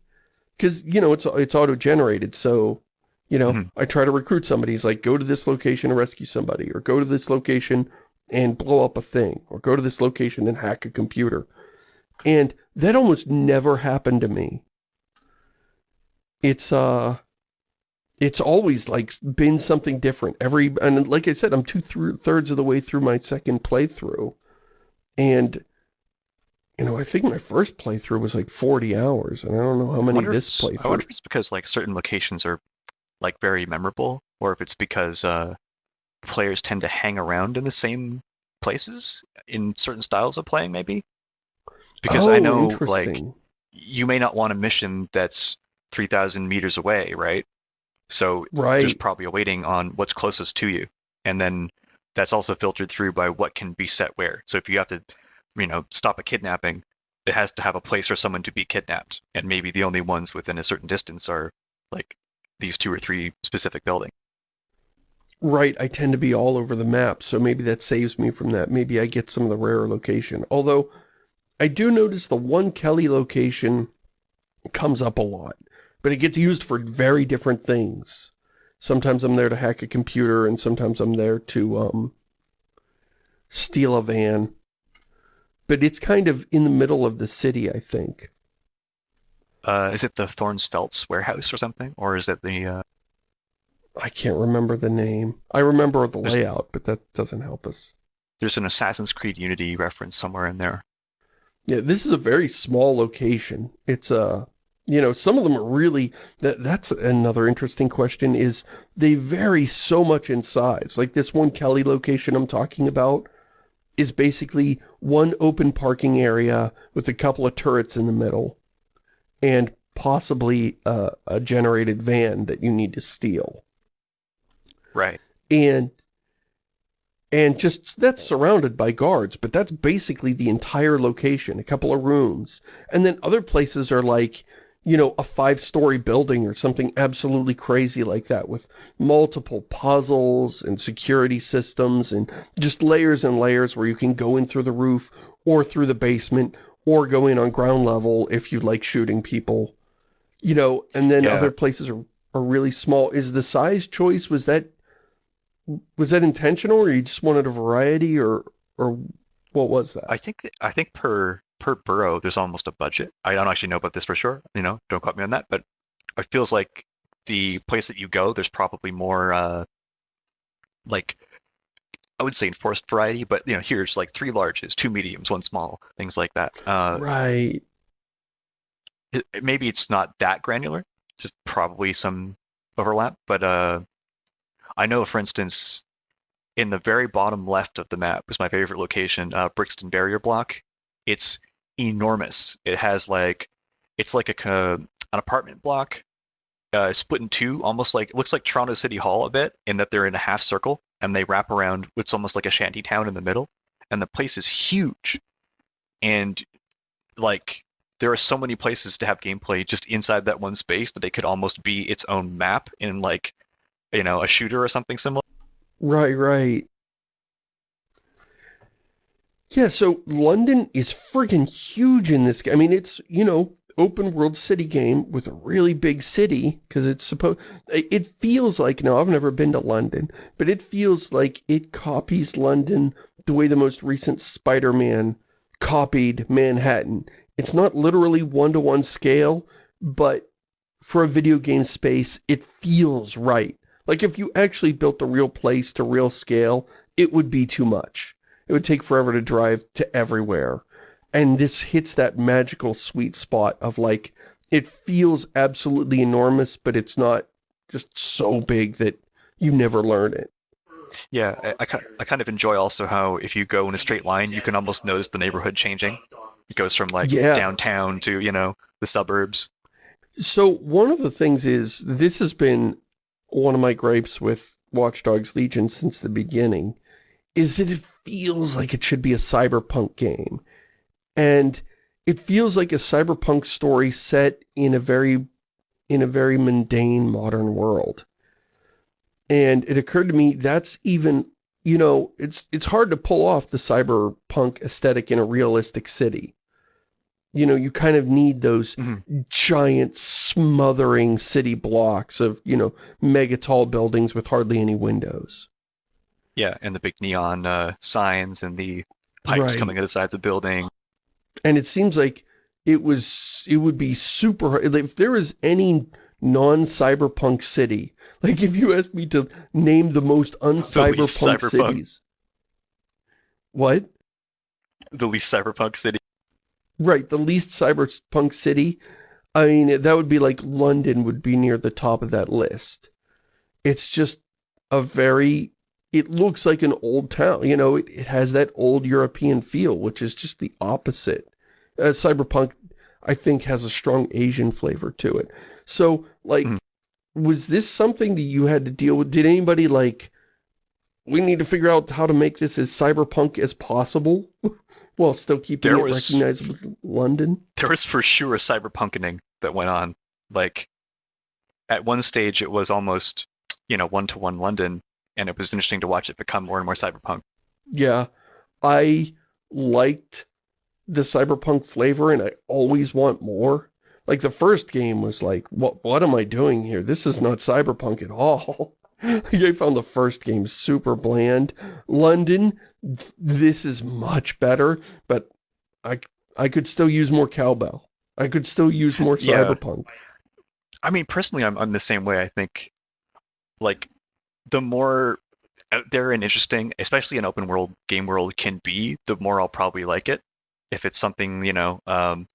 Because, you know, it's, it's auto-generated, so, you know, Mhm. I try to recruit somebody. He's like, go to this location and rescue somebody, or go to this location and blow up a thing, or go to this location and hack a computer. And that almost never happened to me it's uh it's always like been something different every and like i said i'm two through thirds of the way through my second playthrough and you know i think my first playthrough was like 40 hours and i don't know how many this it's- I wonder playthrough if it's because like certain locations are like very memorable, or if it's because uh, players tend to hang around in the same places in certain styles of playing, maybe. Because I Oh, know like you may not want a mission that's 3,000 meters away, right? So right there's probably a weighting on what's closest to you. And then that's also filtered through by what can be set where. So if you have to, you know, stop a kidnapping, it has to have a place for someone to be kidnapped. And maybe the only ones within a certain distance are like these two or three specific buildings. right i tend to be all over the map so maybe that saves me from that maybe i get some of the rarer location although i do notice the one kelly location comes up a lot but it gets used for very different things sometimes i'm there to hack a computer and sometimes i'm there to um steal a van but it's kind of in the middle of the city i think Uh, is it the Thorns Felts warehouse or something? Or is it the, uh, i can't remember the name i remember the There's- layout but that doesn't help us there's an Assassin's Creed Unity reference somewhere in there. Yeah, this is a very small location. It's uh, you know, some of them are really that that's another interesting question is they vary so much in size. Like this one Kelly location I'm talking about is basically one open parking area with a couple of turrets in the middle and possibly uh, a generated van that you need to steal. Right. and and just that's surrounded by guards but that's basically the entire location a couple of rooms and then other places are like you know a five story building or something absolutely crazy like that with multiple puzzles and security systems and just layers and layers where you can go in through the roof or through the basement or go in on ground level if you like shooting people you know and then Yeah. other places are, are really small is the size choice was that Was that intentional or you just wanted a variety or or what was that? I think I think per per borough there's almost a budget. I don't actually know about this for sure. You know, don't quote me on that, but it feels like the place that you go, there's probably more uh, like I would say enforced variety, but you know, here's like three larges, two mediums, one small, things like that. Uh, right. it, maybe it's not that granular, just probably some overlap, but uh, I know, for instance, in the very bottom left of the map is my favorite location, uh, Brixton Barrier Block. It's enormous. It has like, it's like a an apartment block uh, split in two, almost like looks like Toronto City Hall a bit, in that they're in a half circle and they wrap around. It's almost like a shanty town in the middle, and the place is huge. And like there are so many places to have gameplay just inside that one space that it could almost be its own map in like you know a shooter or something similar. Right, right. Yeah, so London is friggin' huge in this game. I mean, it's, you know, open world city game with a really big city because it's supposed it feels like now I've never been to London but it feels like it copies London the way the most recent Spider-Man copied Manhattan it's not literally one-to-one -one scale but for a video game space it feels right like if you actually built a real place to real scale it would be too much it would take forever to drive to everywhere and this hits that magical sweet spot of like, it feels absolutely enormous, but it's not just so big that you never learn it. Yeah, I, I, I kind of enjoy also how if you go in a straight line, you can almost notice the neighborhood changing. It goes from like yeah. downtown to, you know, the suburbs. So one of the things is, this has been one of my gripes with Watch Dogs Legion since the beginning, is that it feels like it should be a cyberpunk game. And it feels like a cyberpunk story set in a very in a very mundane modern world. And it occurred to me that's even you know it's it's hard to pull off the cyberpunk aesthetic in a realistic city. You know you kind of need those mm -hmm. giant smothering city blocks of you know mega tall buildings with hardly any windows yeah and the big neon uh, signs and the pipes right. coming out of the sides of buildings and it seems like it was it would be super if there is any non-cyberpunk city like if you asked me to name the most uncyberpunk cities. What? The least cyberpunk city. Right the least cyberpunk city. I mean that would be like London would be near the top of that list. It's just a very it looks like an old town. You know, it, it has that old European feel, which is just the opposite. Uh, Cyberpunk, I think, has a strong Asian flavor to it. So, like, mm. was this something that you had to deal with? Did anybody, like, we need to figure out how to make this as cyberpunk as possible? while still keeping there it was, recognizable London? There was for sure a cyberpunkening that went on. Like, at one stage, it was almost, you know, one-to-one -one London, and it was interesting to watch it become more and more cyberpunk. Yeah, I liked the cyberpunk flavor, and I always want more. Like, the first game was like, what, what am I doing here? This is not cyberpunk at all. I found the first game super bland. London, th this is much better, but I, I could still use more cowbell. I could still use more cyberpunk. Yeah. I mean, personally, I'm, I'm the same way. I think, like, the more out there and interesting, especially an open world game world can be, the more I'll probably like it. If it's something, you know, um,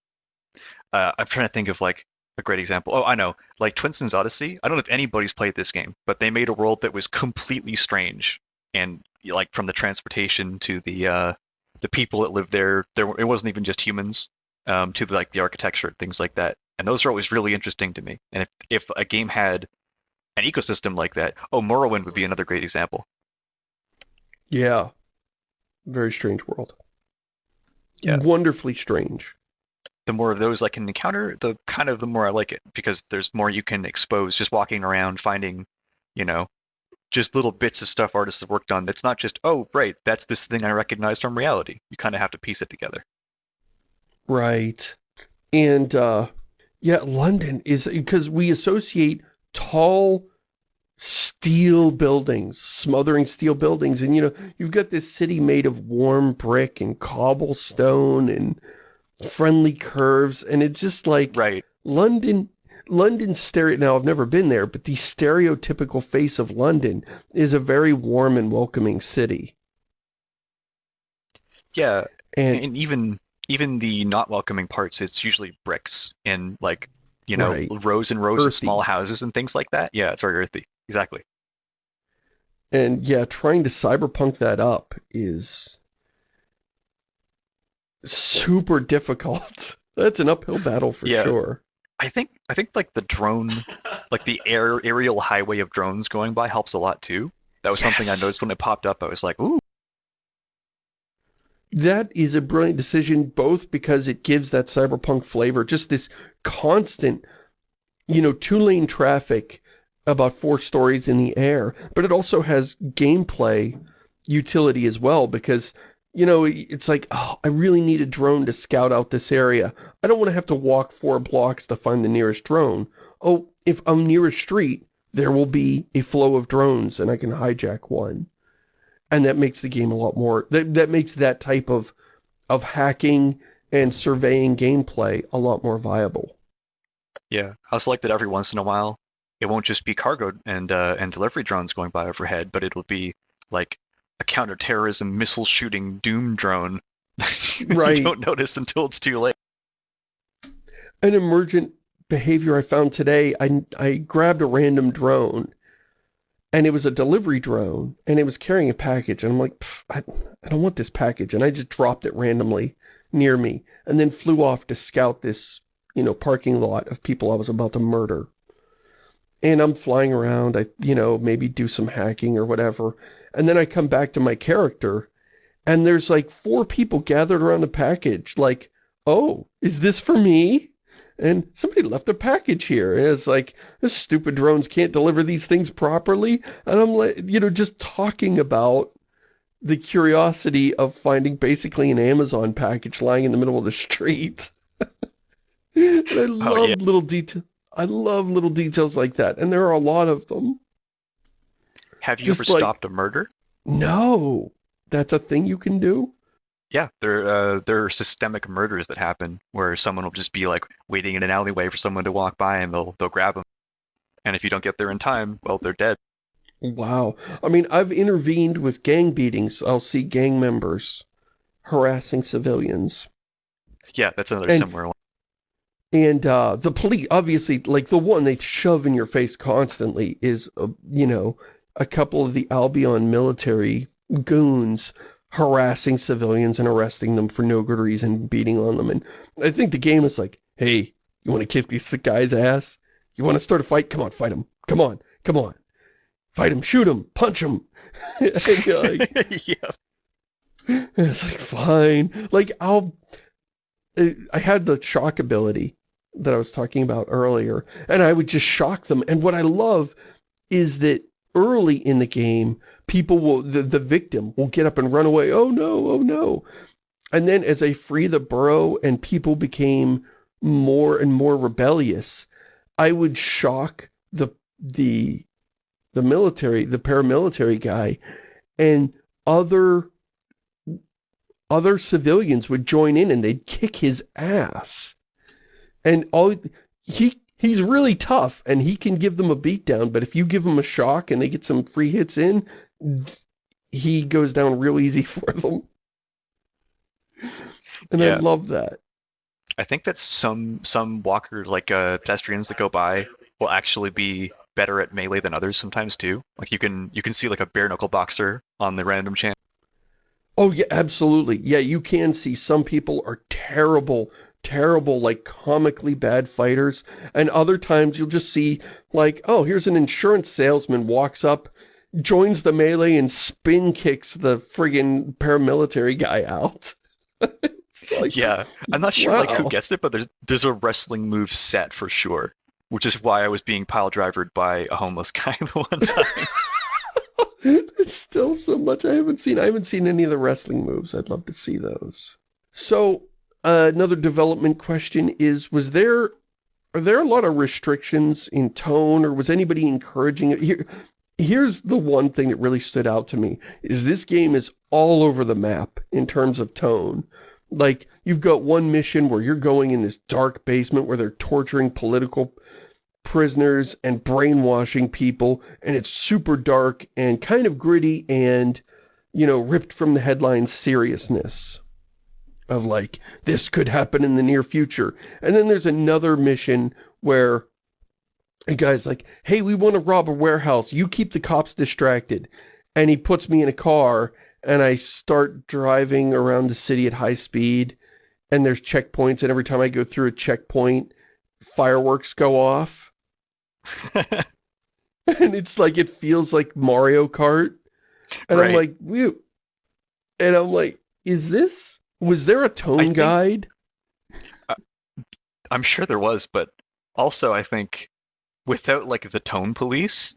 uh, I'm trying to think of like a great example. Oh, I know, like Twinsen's Odyssey. I don't know if anybody's played this game, but they made a world that was completely strange, and like from the transportation to the uh, the people that live there, there it wasn't even just humans, um, to the, like the architecture, things like that. And those are always really interesting to me. And if if a game had an ecosystem like that. Oh, Morrowind would be another great example. Yeah. Very strange world. Yeah. Wonderfully strange. The more of those I can encounter, the kind of the more I like it because there's more you can expose just walking around finding, you know, just little bits of stuff artists have worked on that's not just, oh, right, that's this thing I recognize from reality. You kind of have to piece it together. Right. And, uh, yeah, London is, because we associate tall steel buildings, smothering steel buildings. And, you know, you've got this city made of warm brick and cobblestone and friendly curves. And it's just like Right. London, London stereo, now I've never been there, but the stereotypical face of London is a very warm and welcoming city. Yeah, And, and even even the not welcoming parts, it's usually bricks and like you know Right. rows and rows of small houses and things like that. Yeah, it's very earthy. Exactly. and yeah, trying to cyberpunk that up is super difficult. That's an uphill battle for Yeah. sure. I think I think like the drone, like the air aerial highway of drones going by helps a lot too. That was something I noticed when it popped up. I was like, ooh, That is a brilliant decision, both because it gives that cyberpunk flavor, just this constant, you know, two-lane traffic about four stories in the air, but it also has gameplay utility as well, because, you know, it's like, oh, I really need a drone to scout out this area. I don't want to have to walk four blocks to find the nearest drone. Oh, if I'm near a street, there will be a flow of drones and I can hijack one and that makes the game a lot more that, that makes that type of of hacking and surveying gameplay a lot more viable yeah. i'll select that every once in a while, it won't just be cargo and uh, and delivery drones going by overhead, but it'll be like a counterterrorism missile shooting doom drone. that Right. You don't notice until it's too late. an emergent behavior i found today i i grabbed a random drone and it was a delivery drone and it was carrying a package and i'm like I, I don't want this package and i just dropped it randomly near me and then flew off to scout this you know parking lot of people i was about to murder. And i'm flying around i you know maybe do some hacking or whatever and then i come back to my character and there's like four people gathered around the package like oh is this for me and somebody left a package here. And it's like this stupid drones can't deliver these things properly. And i'm like you know just talking about the curiosity of finding basically an amazon package lying in the middle of the street. I oh, love Oh, yeah. little detail i love little details like that. And there are a lot of them. Have you Just ever like- stopped a murder? no. That's a thing you can do Yeah, there uh, there are systemic murders that happen where someone will just be like waiting in an alleyway for someone to walk by and they'll they'll grab them. And if you don't get there in time, well, they're dead. Wow. I mean, I've intervened with gang beatings. I'll see gang members harassing civilians. Yeah, that's another And- similar one. And uh, the police, obviously, like the one they shove in your face constantly is, uh, you know, a couple of the Albion military goons harassing civilians and arresting them for no good reason, beating on them. And I think the game is like, hey, you want to kick this guy's ass? You want to start a fight? Come on, fight him. Come on, come on. Fight him, shoot him, punch him. like, yeah. And it's like, fine. Like, I'll... uh, I had the shock ability that I was talking about earlier, and I would just shock them. And what I love is that early in the game, people will, the, the victim will get up and run away. Oh no, oh no. And then as I free the borough and people became more and more rebellious, I would shock the, the, the military, the paramilitary guy, and other other civilians would join in and they'd kick his ass. And all he he's really tough and he can give them a beatdown, but if you give him a shock and they get some free hits in, he goes down real easy for them. And I love that. I think that some some walkers like uh, pedestrians that go by will actually be better at melee than others sometimes too. Like you can you can see like a bare knuckle boxer on the random chance. Oh yeah, absolutely. Yeah, you can see some people are terrible, terrible, like comically bad fighters. And other times you'll just see like, oh, here's an insurance salesman walks up, joins the melee and spin kicks the friggin' paramilitary guy out. Like, Yeah, I'm not sure like who Wow. gets it, but there's there's a wrestling move set for sure, which is why I was being pile drivered by a homeless guy the one time. There's still so much I haven't seen. I haven't seen any of the wrestling moves. I'd love to see those. So, uh, another development question is, was there, are there a lot of restrictions in tone, or was anybody encouraging it? Here, here's the one thing that really stood out to me, is this game is all over the map in terms of tone. Like, you've got one mission where you're going in this dark basement where they're torturing political prisoners and brainwashing people, and it's super dark and kind of gritty and, you know, ripped from the headlines seriousness of like, this could happen in the near future. And then there's another mission where a guy's like, hey, we want to rob a warehouse. You keep the cops distracted. And he puts me in a car and I start driving around the city at high speed and there's checkpoints and every time I go through a checkpoint, fireworks go off. and it's like, it feels like Mario Kart. And Right. I'm like, "Whew." And I'm like, is this, was there a tone think- guide? Uh, I'm sure there was, but also I think without like the tone police,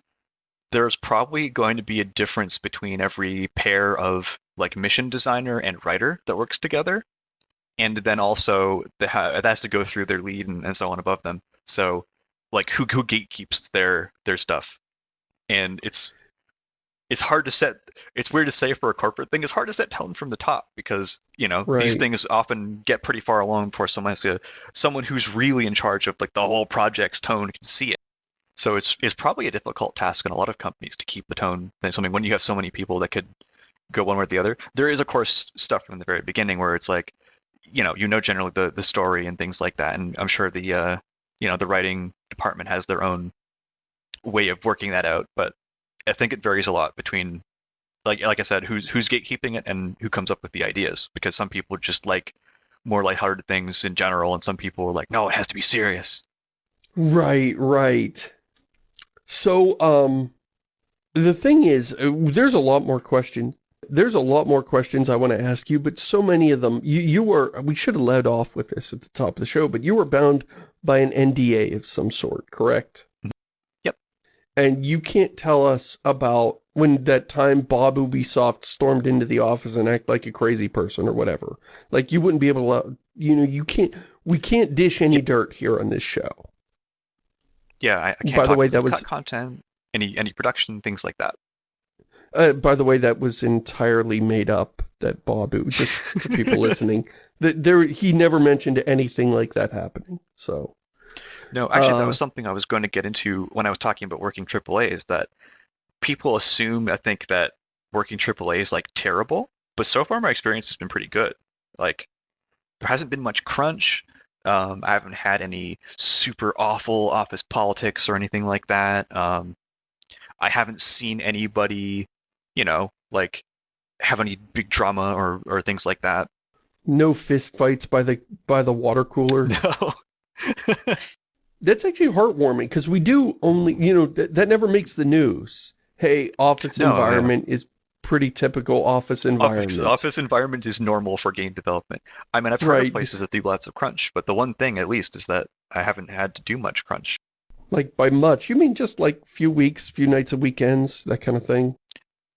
there's probably going to be a difference between every pair of like mission designer and writer that works together. And then also the ha- that has to go through their lead and, and so on above them. So like who who gatekeeps their their stuff. And it's it's hard to set it's weird to say for a corporate thing, it's hard to set tone from the top because, you know, these things often get pretty far along before someone has to someone who's really in charge of like the whole project's tone can see it. So it's it's probably a difficult task in a lot of companies to keep the tone. Then something when you have so many people that could go one way or the other. There is of course stuff from the very beginning where it's like, you know, you know generally the the story and things like that, and I'm sure the uh, you know the writing department has their own way of working that out. But I think it varies a lot between like like I said, who's who's gatekeeping it and who comes up with the ideas because some people just like more lighthearted things in general, and some people are like, no, it has to be serious. Right, right. So, um, the thing is, uh, there's a lot more questions. There's a lot more questions I want to ask you, but so many of them, you, you were, we should have led off with this at the top of the show, but you were bound by an NDA of some sort, correct? And you can't tell us about when that time Bob Ubisoft stormed into the office and act like a crazy person or whatever. Like, you wouldn't be able to, you know, you can't, we can't dish any dirt here on this show. Yeah, I, I can't By the way, that was- co- content, any any production, things like that. Uh, by the way, that was entirely made up, that Bob, just for people listening. That there, he never mentioned anything like that happening, so. No, actually, that Uh, was something I was going to get into when I was talking about working AAA. Is that people assume I think that working AAA is like terrible, but so far my experience has been pretty good. Like there hasn't been much crunch. Um, I haven't had any super awful office politics or anything like that. Um, I haven't seen anybody, you know, like have any big drama or or things like that. No fist fights by the, by the water cooler. No. That's actually heartwarming, because we do only, you know, th that never makes the news. Hey, office No, environment is pretty typical office environment. Office, office environment is normal for game development. I mean, I've heard Right. of places that do lots of crunch, but the one thing at least is that I haven't had to do much crunch. Like, by much, you mean just like few weeks, few nights of weekends, that kind of thing?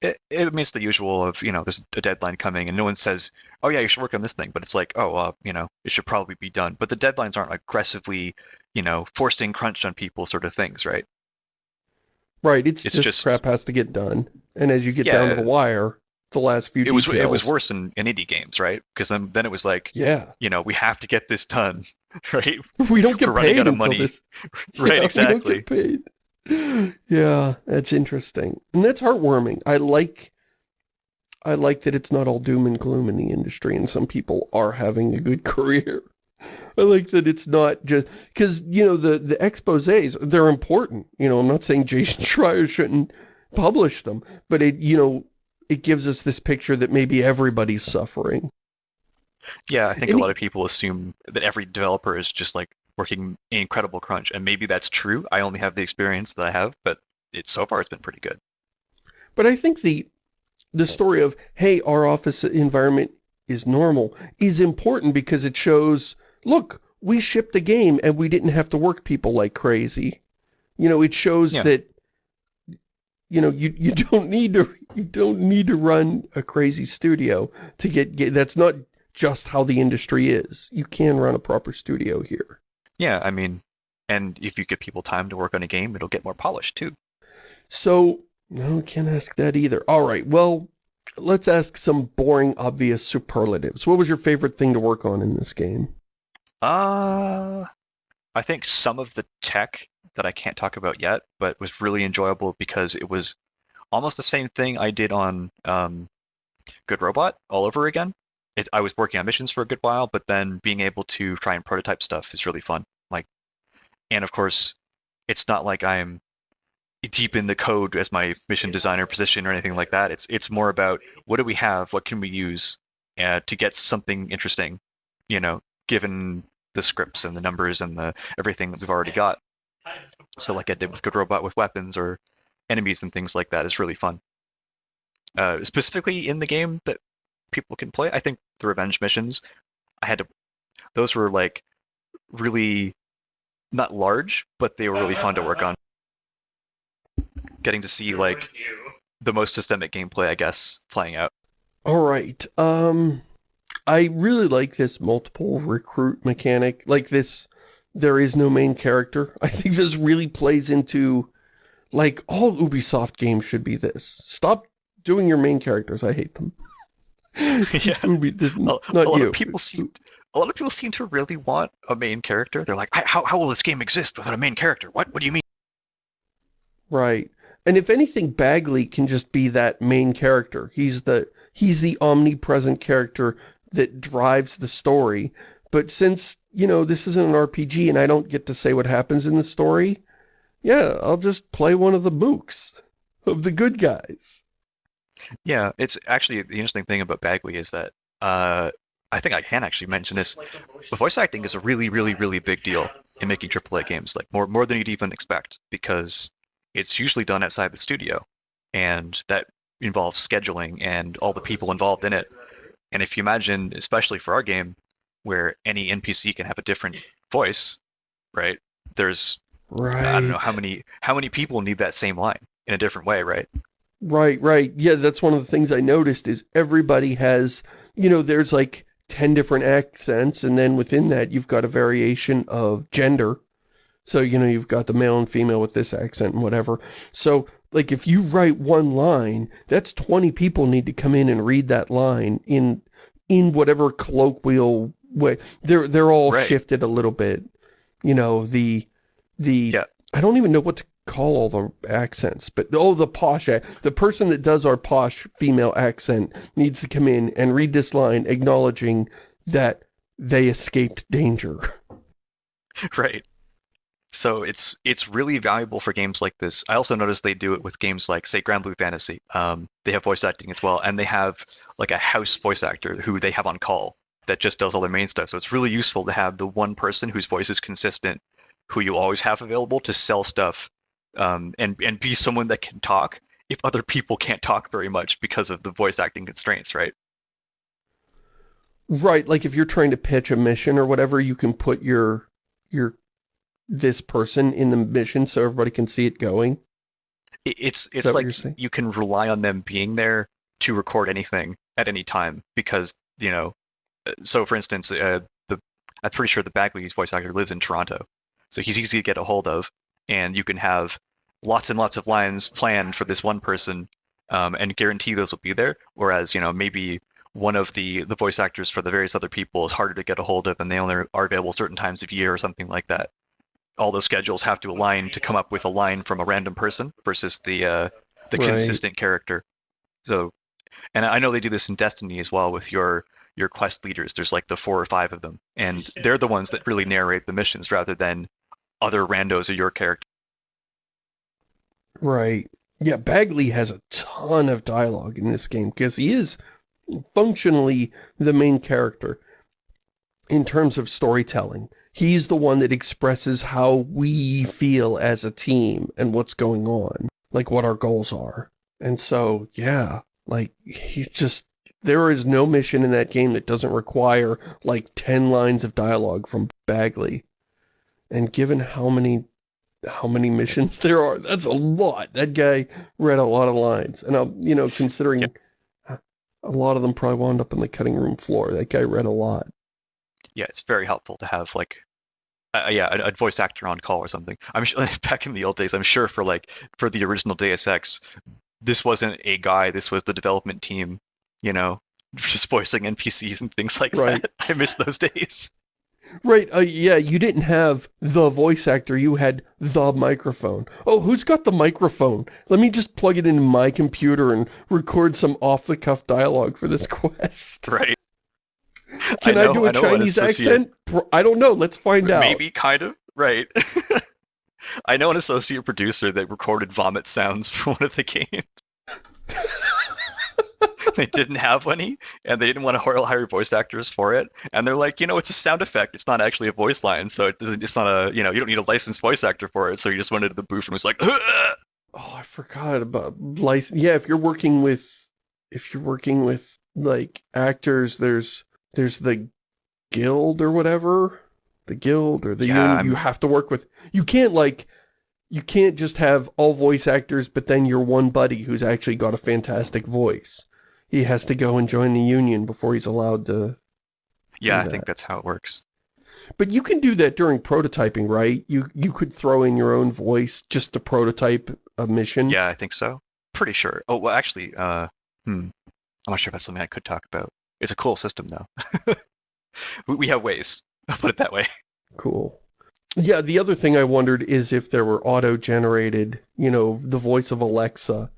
It, it means the usual of, you know, there's a deadline coming and no one says, oh yeah, you should work on this thing. But it's like, oh, uh, you know, it should probably be done. But the deadlines aren't aggressively, you know, forcing crunch on people sort of things, right? Right, it's, It's just, crap has to get done. And as you get down to the wire, the last few It was it was worse in, in indie games, right? Because then, then it was like, Yeah. you know, we have to get this done, right? We don't get We're running paid out of money. this. Right, Yeah, exactly. We don't get paid. Yeah, that's interesting. And that's heartwarming. I like I like that it's not all doom and gloom in the industry and some people are having a good career. I like that it's not just because you know the the exposés they're important. You know, I'm not saying Jason Schreier shouldn't publish them, but it you know it gives us this picture that maybe everybody's suffering. Yeah, I think And a lot of people assume that every developer is just like working in incredible crunch, and maybe that's true. I only have the experience that I have, but it so far it's been pretty good. But I think the the story of hey, our office environment is normal is important because it shows, look, we shipped a game and we didn't have to work people like crazy. You know, it shows Yeah. that you know, you you don't need to you don't need to run a crazy studio to get, get that's not just how the industry is. You can run a proper studio here. Yeah, I mean, and if you give people time to work on a game, it'll get more polished too. So No, can't ask that either. All right, well, let's ask some boring, obvious superlatives. What was your favorite thing to work on in this game? Uh, I think some of the tech that I can't talk about yet, but was really enjoyable because it was almost the same thing I did on um, Good Robot all over again. It's, I was working on missions for a good while, but then being able to try and prototype stuff is really fun. Like, and of course, it's not like I'm deep in the code as my mission designer position or anything like that. It's it's more about what do we have, what can we use uh, to get something interesting, you know, given the scripts and the numbers and the everything that we've already got. So like I did with Good Robot with weapons or enemies and things like that is really fun. Uh, specifically in the game that people can play, I think the revenge missions, I had to. Those were like really not large, but they were really fun to work on. Getting to see like the most systemic gameplay, I guess, playing out. All right. Um, I really like this multiple recruit mechanic. Like this, there is no main character. I think this really plays into, like, all Ubisoft games should be this. Stop doing your main characters. I hate them. yeah. Ubi, this, A, not a lot you. of people seem a lot of people seem to really want a main character. They're like, how how will this game exist without a main character? What what do you mean? Right. And if anything, Bagley can just be that main character. He's the he's the omnipresent character that drives the story. But since, you know, this isn't an RPG and I don't get to say what happens in the story, yeah, I'll just play one of the mooks of the good guys. Yeah, it's actually the interesting thing about Bagley is that uh, I think I can actually mention this. The voice acting is a really, really, really big deal in making AAA games, like more more than you'd even expect, because it's usually done outside the studio, and that involves scheduling and all the people involved in it. And if you imagine, especially for our game, where any NPC can have a different voice, right? There's Right. I don't know how many how many people need that same line in a different way, right? Right, right. Yeah, that's one of the things I noticed is everybody has, you know, there's like 10 different accents and then within that you've got a variation of gender. So, you know, you've got the male and female with this accent and whatever. So, like if you write one line, that's 20 people need to come in and read that line in in whatever colloquial way. They're they're all Right. shifted a little bit. You know, the the Yeah. I don't even know what to call all the accents, but oh, the posh, the person that does our posh female accent needs to come in and read this line acknowledging that they escaped danger. Right. So it's it's really valuable for games like this. I also noticed they do it with games like, say, Granblue Fantasy. Um, they have voice acting as well, and they have like a house voice actor who they have on call that just does all their main stuff. So it's really useful to have the one person whose voice is consistent, who you always have available to sell stuff, um, and and be someone that can talk if other people can't talk very much because of the voice acting constraints, right? Right, like if you're trying to pitch a mission or whatever, you can put your your this person in the mission so everybody can see it going. It's it's like you can rely on them being there to record anything at any time because you know. uh, So for instance, uh, the I'm pretty sure the Bagley's voice actor lives in Toronto, so he's easy to get a hold of, and you can have lots and lots of lines planned for this one person, um, and guarantee those will be there. Whereas you know maybe one of the the voice actors for the various other people is harder to get a hold of, and they only are available certain times of year or something like that. All those schedules have to align to come up with a line from a random person versus the uh, the Right. consistent character. So, and I know they do this in Destiny as well with your your quest leaders. There's like the four or five of them, and they're the ones that really narrate the missions rather than other randos of your character. Right. Yeah, Bagley has a ton of dialogue in this game because he is functionally the main character in terms of storytelling. He's the one that expresses how we feel as a team and what's going on, like what our goals are. And so, yeah, like he's just there is no mission in that game that doesn't require like 10 lines of dialogue from Bagley. And given how many how many missions there are. That's a lot. That guy read a lot of lines. And, I'm, you know, considering a lot of them probably wound up on the cutting room floor, that guy read a lot. Yeah, it's very helpful to have like uh, yeah, a, a voice actor on call or something. I'm sure, back in the old days. I'm sure for like for the original Deus Ex, this wasn't a guy. This was the development team. You know, just voicing NPCs and things like Right. that. I miss those days. Right, uh, yeah, you didn't have the voice actor, you had the microphone. Oh, who's got the microphone? Let me just plug it into my computer and record some off-the-cuff dialogue for this quest. Right. Can I, know- do a Chinese accent? I don't know, let's find out. Maybe kind of right. I know an associate producer that recorded vomit sounds for one of the games. they didn't have any, and they didn't want to hire hire voice actors for it. And they're like, you know, it's a sound effect. It's not actually a voice line, so it doesn't. It's not a, you know, you don't need a licensed voice actor for it. So you just went into the booth and was like, Oh, I forgot about license. Yeah, if you're working with, if you're working with, like, actors, there's, there's the guild or whatever. The guild or the Yeah, union I'm- you have to work with. You can't, like, you can't just have all voice actors, but then your one buddy who's actually got a fantastic voice. He has to go and join the union before he's allowed to yeah, I Do think that's how it works. But you can do that during prototyping, right? You you could throw in your own voice just to prototype a mission. Yeah, I think so. Pretty sure. Oh, well, actually, uh, hmm, I'm not sure if that's something I could talk about. It's a cool system, though. we, have ways. I'll put it that way. Cool. Yeah, the other thing I wondered is if there were auto-generated, you know, the voice of Alexa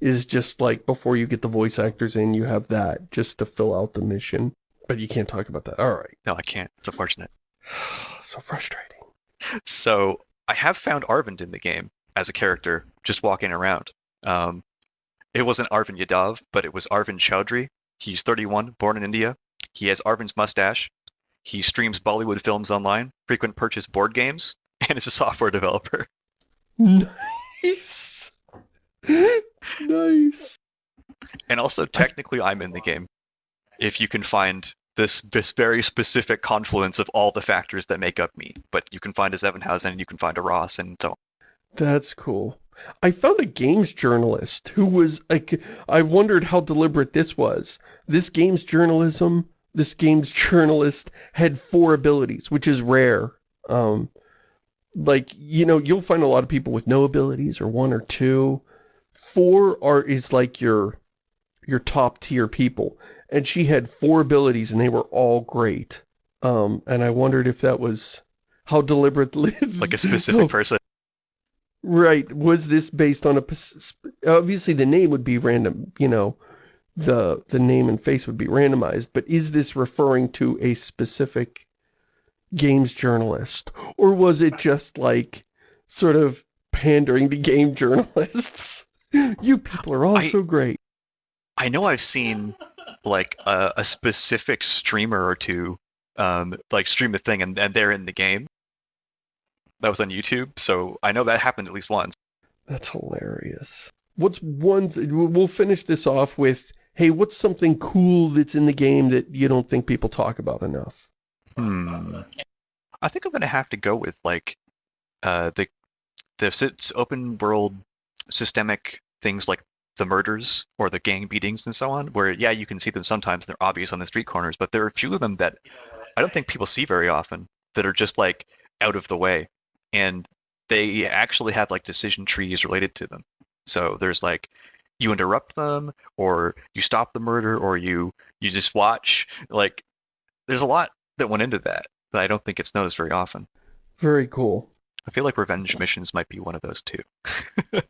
is just like before you get the voice actors in, you have that just to fill out the mission. But you can't talk about that. All right. No, I can't. It's unfortunate. so frustrating. So I have found Arvind in the game as a character, just walking around. Um, it wasn't Arvind Yadav, but it was Arvind Chaudhry. He's 31, born in India. He has Arvind's mustache. He streams Bollywood films online, frequent purchase board games, and is a software developer. Nice. nice. And also, technically, I'm in the game. If you can find this, this very specific confluence of all the factors that make up me. But you can find a Zevenhausen, and you can find a Ross, and so on. That's cool. I found a games journalist who was like, I wondered how deliberate this was. This games journalism, this games journalist had four abilities, which is rare. Um, like, you know, you'll find a lot of people with no abilities or one or two. Four are, is like your, your top tier people. And she had four abilities and they were all great. Um, and I wondered if that was how deliberately like a specific person. Right. Was this based on a... Obviously, the name would be random, you know, the the name and face would be randomized, but is this referring to a specific games journalist? Or was it just, like, sort of pandering to game journalists? You people are all I- so great. I know I've seen like a, a specific streamer or two um, like stream a thing and, and they're in the game. That was on YouTube, so I know that happened at least once. That's hilarious. What's one... Th we'll finish this off with, hey, what's something cool that's in the game that you don't think people talk about enough? Hmm. I think I'm gonna have to go with like uh, the the open world systemic things like the murders or the gang beatings and so on. Where yeah, you can see them sometimes. They're obvious on the street corners, but there are a few of them that I don't think people see very often that are just like out of the way, and they actually have like decision trees related to them. So there's like you interrupt them, or you stop the murder, or you you just watch. Like there's a lot that went into that that I don't think it's noticed very often. Very cool. I feel like revenge missions might be one of those too.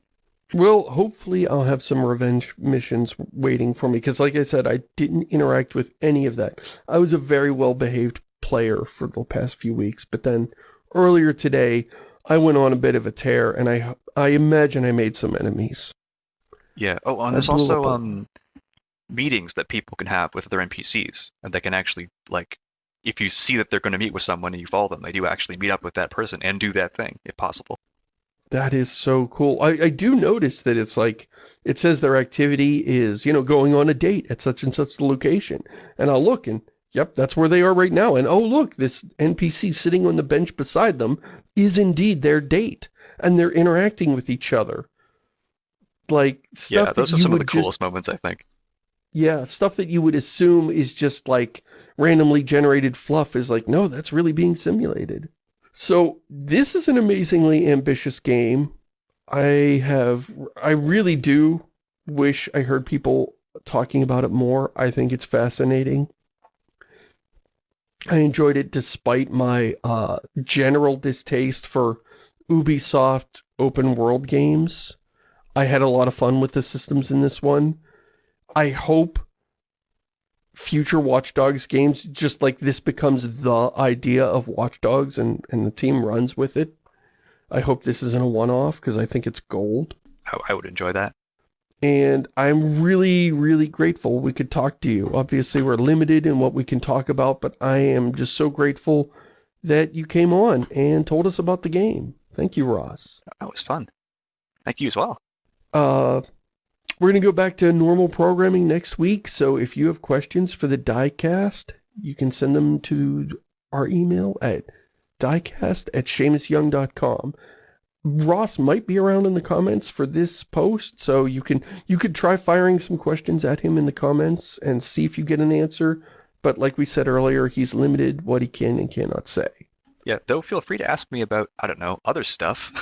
Well, hopefully I'll have some revenge missions waiting for me, because like I said, I didn't interact with any of that. I was a very well-behaved player for the past few weeks, but then earlier today, I went on a bit of a tear, and I I imagine I made some enemies. Yeah. Oh, and there's also um meetings that people can have with other NPCs, and they can actually like if you see that they're going to meet with someone and you follow them, they do actually meet up with that person and do that thing if possible. That is so cool. I, I do notice that it's like, it says their activity is, you know, going on a date at such and such location. And I'll look and, yep, that's where they are right now. And oh, look, this NPC sitting on the bench beside them is indeed their date. And they're interacting with each other. Like, stuff yeah, those are some of the would just- coolest moments I think. yeah, stuff that you would assume is just like randomly generated fluff is like, no, that's really being simulated. So this is an amazingly ambitious game. I have, I really do wish I heard people talking about it more. I think it's fascinating. I enjoyed it despite my uh, general distaste for Ubisoft open world games. I had a lot of fun with the systems in this one. I hope future Watch Dogs games, just like this becomes the idea of Watch Dogs and, and the team runs with it. I hope this isn't a one-off because I think it's gold. I, I would enjoy that. And I'm really, really grateful we could talk to you. Obviously, we're limited in what we can talk about, but I am just so grateful that you came on and told us about the game. Thank you, Ross. That was fun. Thank you as well. Uh, we're going to go back to normal programming next week, so if you have questions for the diecast, you can send them to our email at diecast at ShamusYoung.com. Ross might be around in the comments for this post, so you can you could try firing some questions at him in the comments and see if you get an answer. But like we said earlier, he's limited what he can and cannot say. Yeah, though feel free to ask me about, I don't know, other stuff.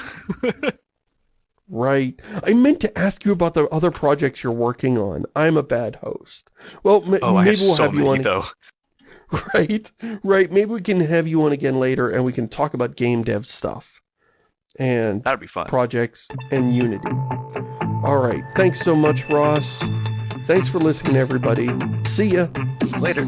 right. I meant to ask you about the other projects you're working on. I'm a bad host. Well, oh, maybe I have we'll so have you many, on. though. Right, right. Maybe we can have you on again later and we can talk about game dev stuff and That'd be fun. projects and Unity. All right. Thanks so much, Ross. Thanks for listening, everybody. See ya. Later.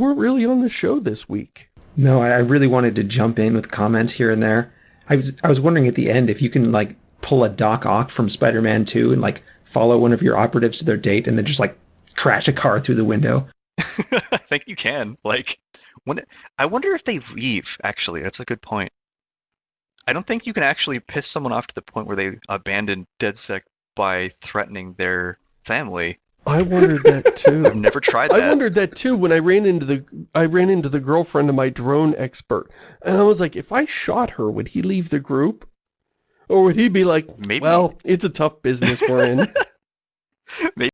Weren't really on the show this week. No, I I really wanted to jump in with comments here and there. I was I was wondering at the end if you can like pull a Doc Ock from Spider-Man 2 and like follow one of your operatives to their date and then just like crash a car through the window. I think you can. Like, when I wonder if they leave. Actually, that's a good point. I don't think you can actually piss someone off to the point where they abandon DedSec by threatening their family. I wondered that too. I've never tried that. I wondered that too when I ran into the I ran into the girlfriend of my drone expert, and I was like, if I shot her, would he leave the group, or would he be like, Maybe. well, it's a tough business we're in? Maybe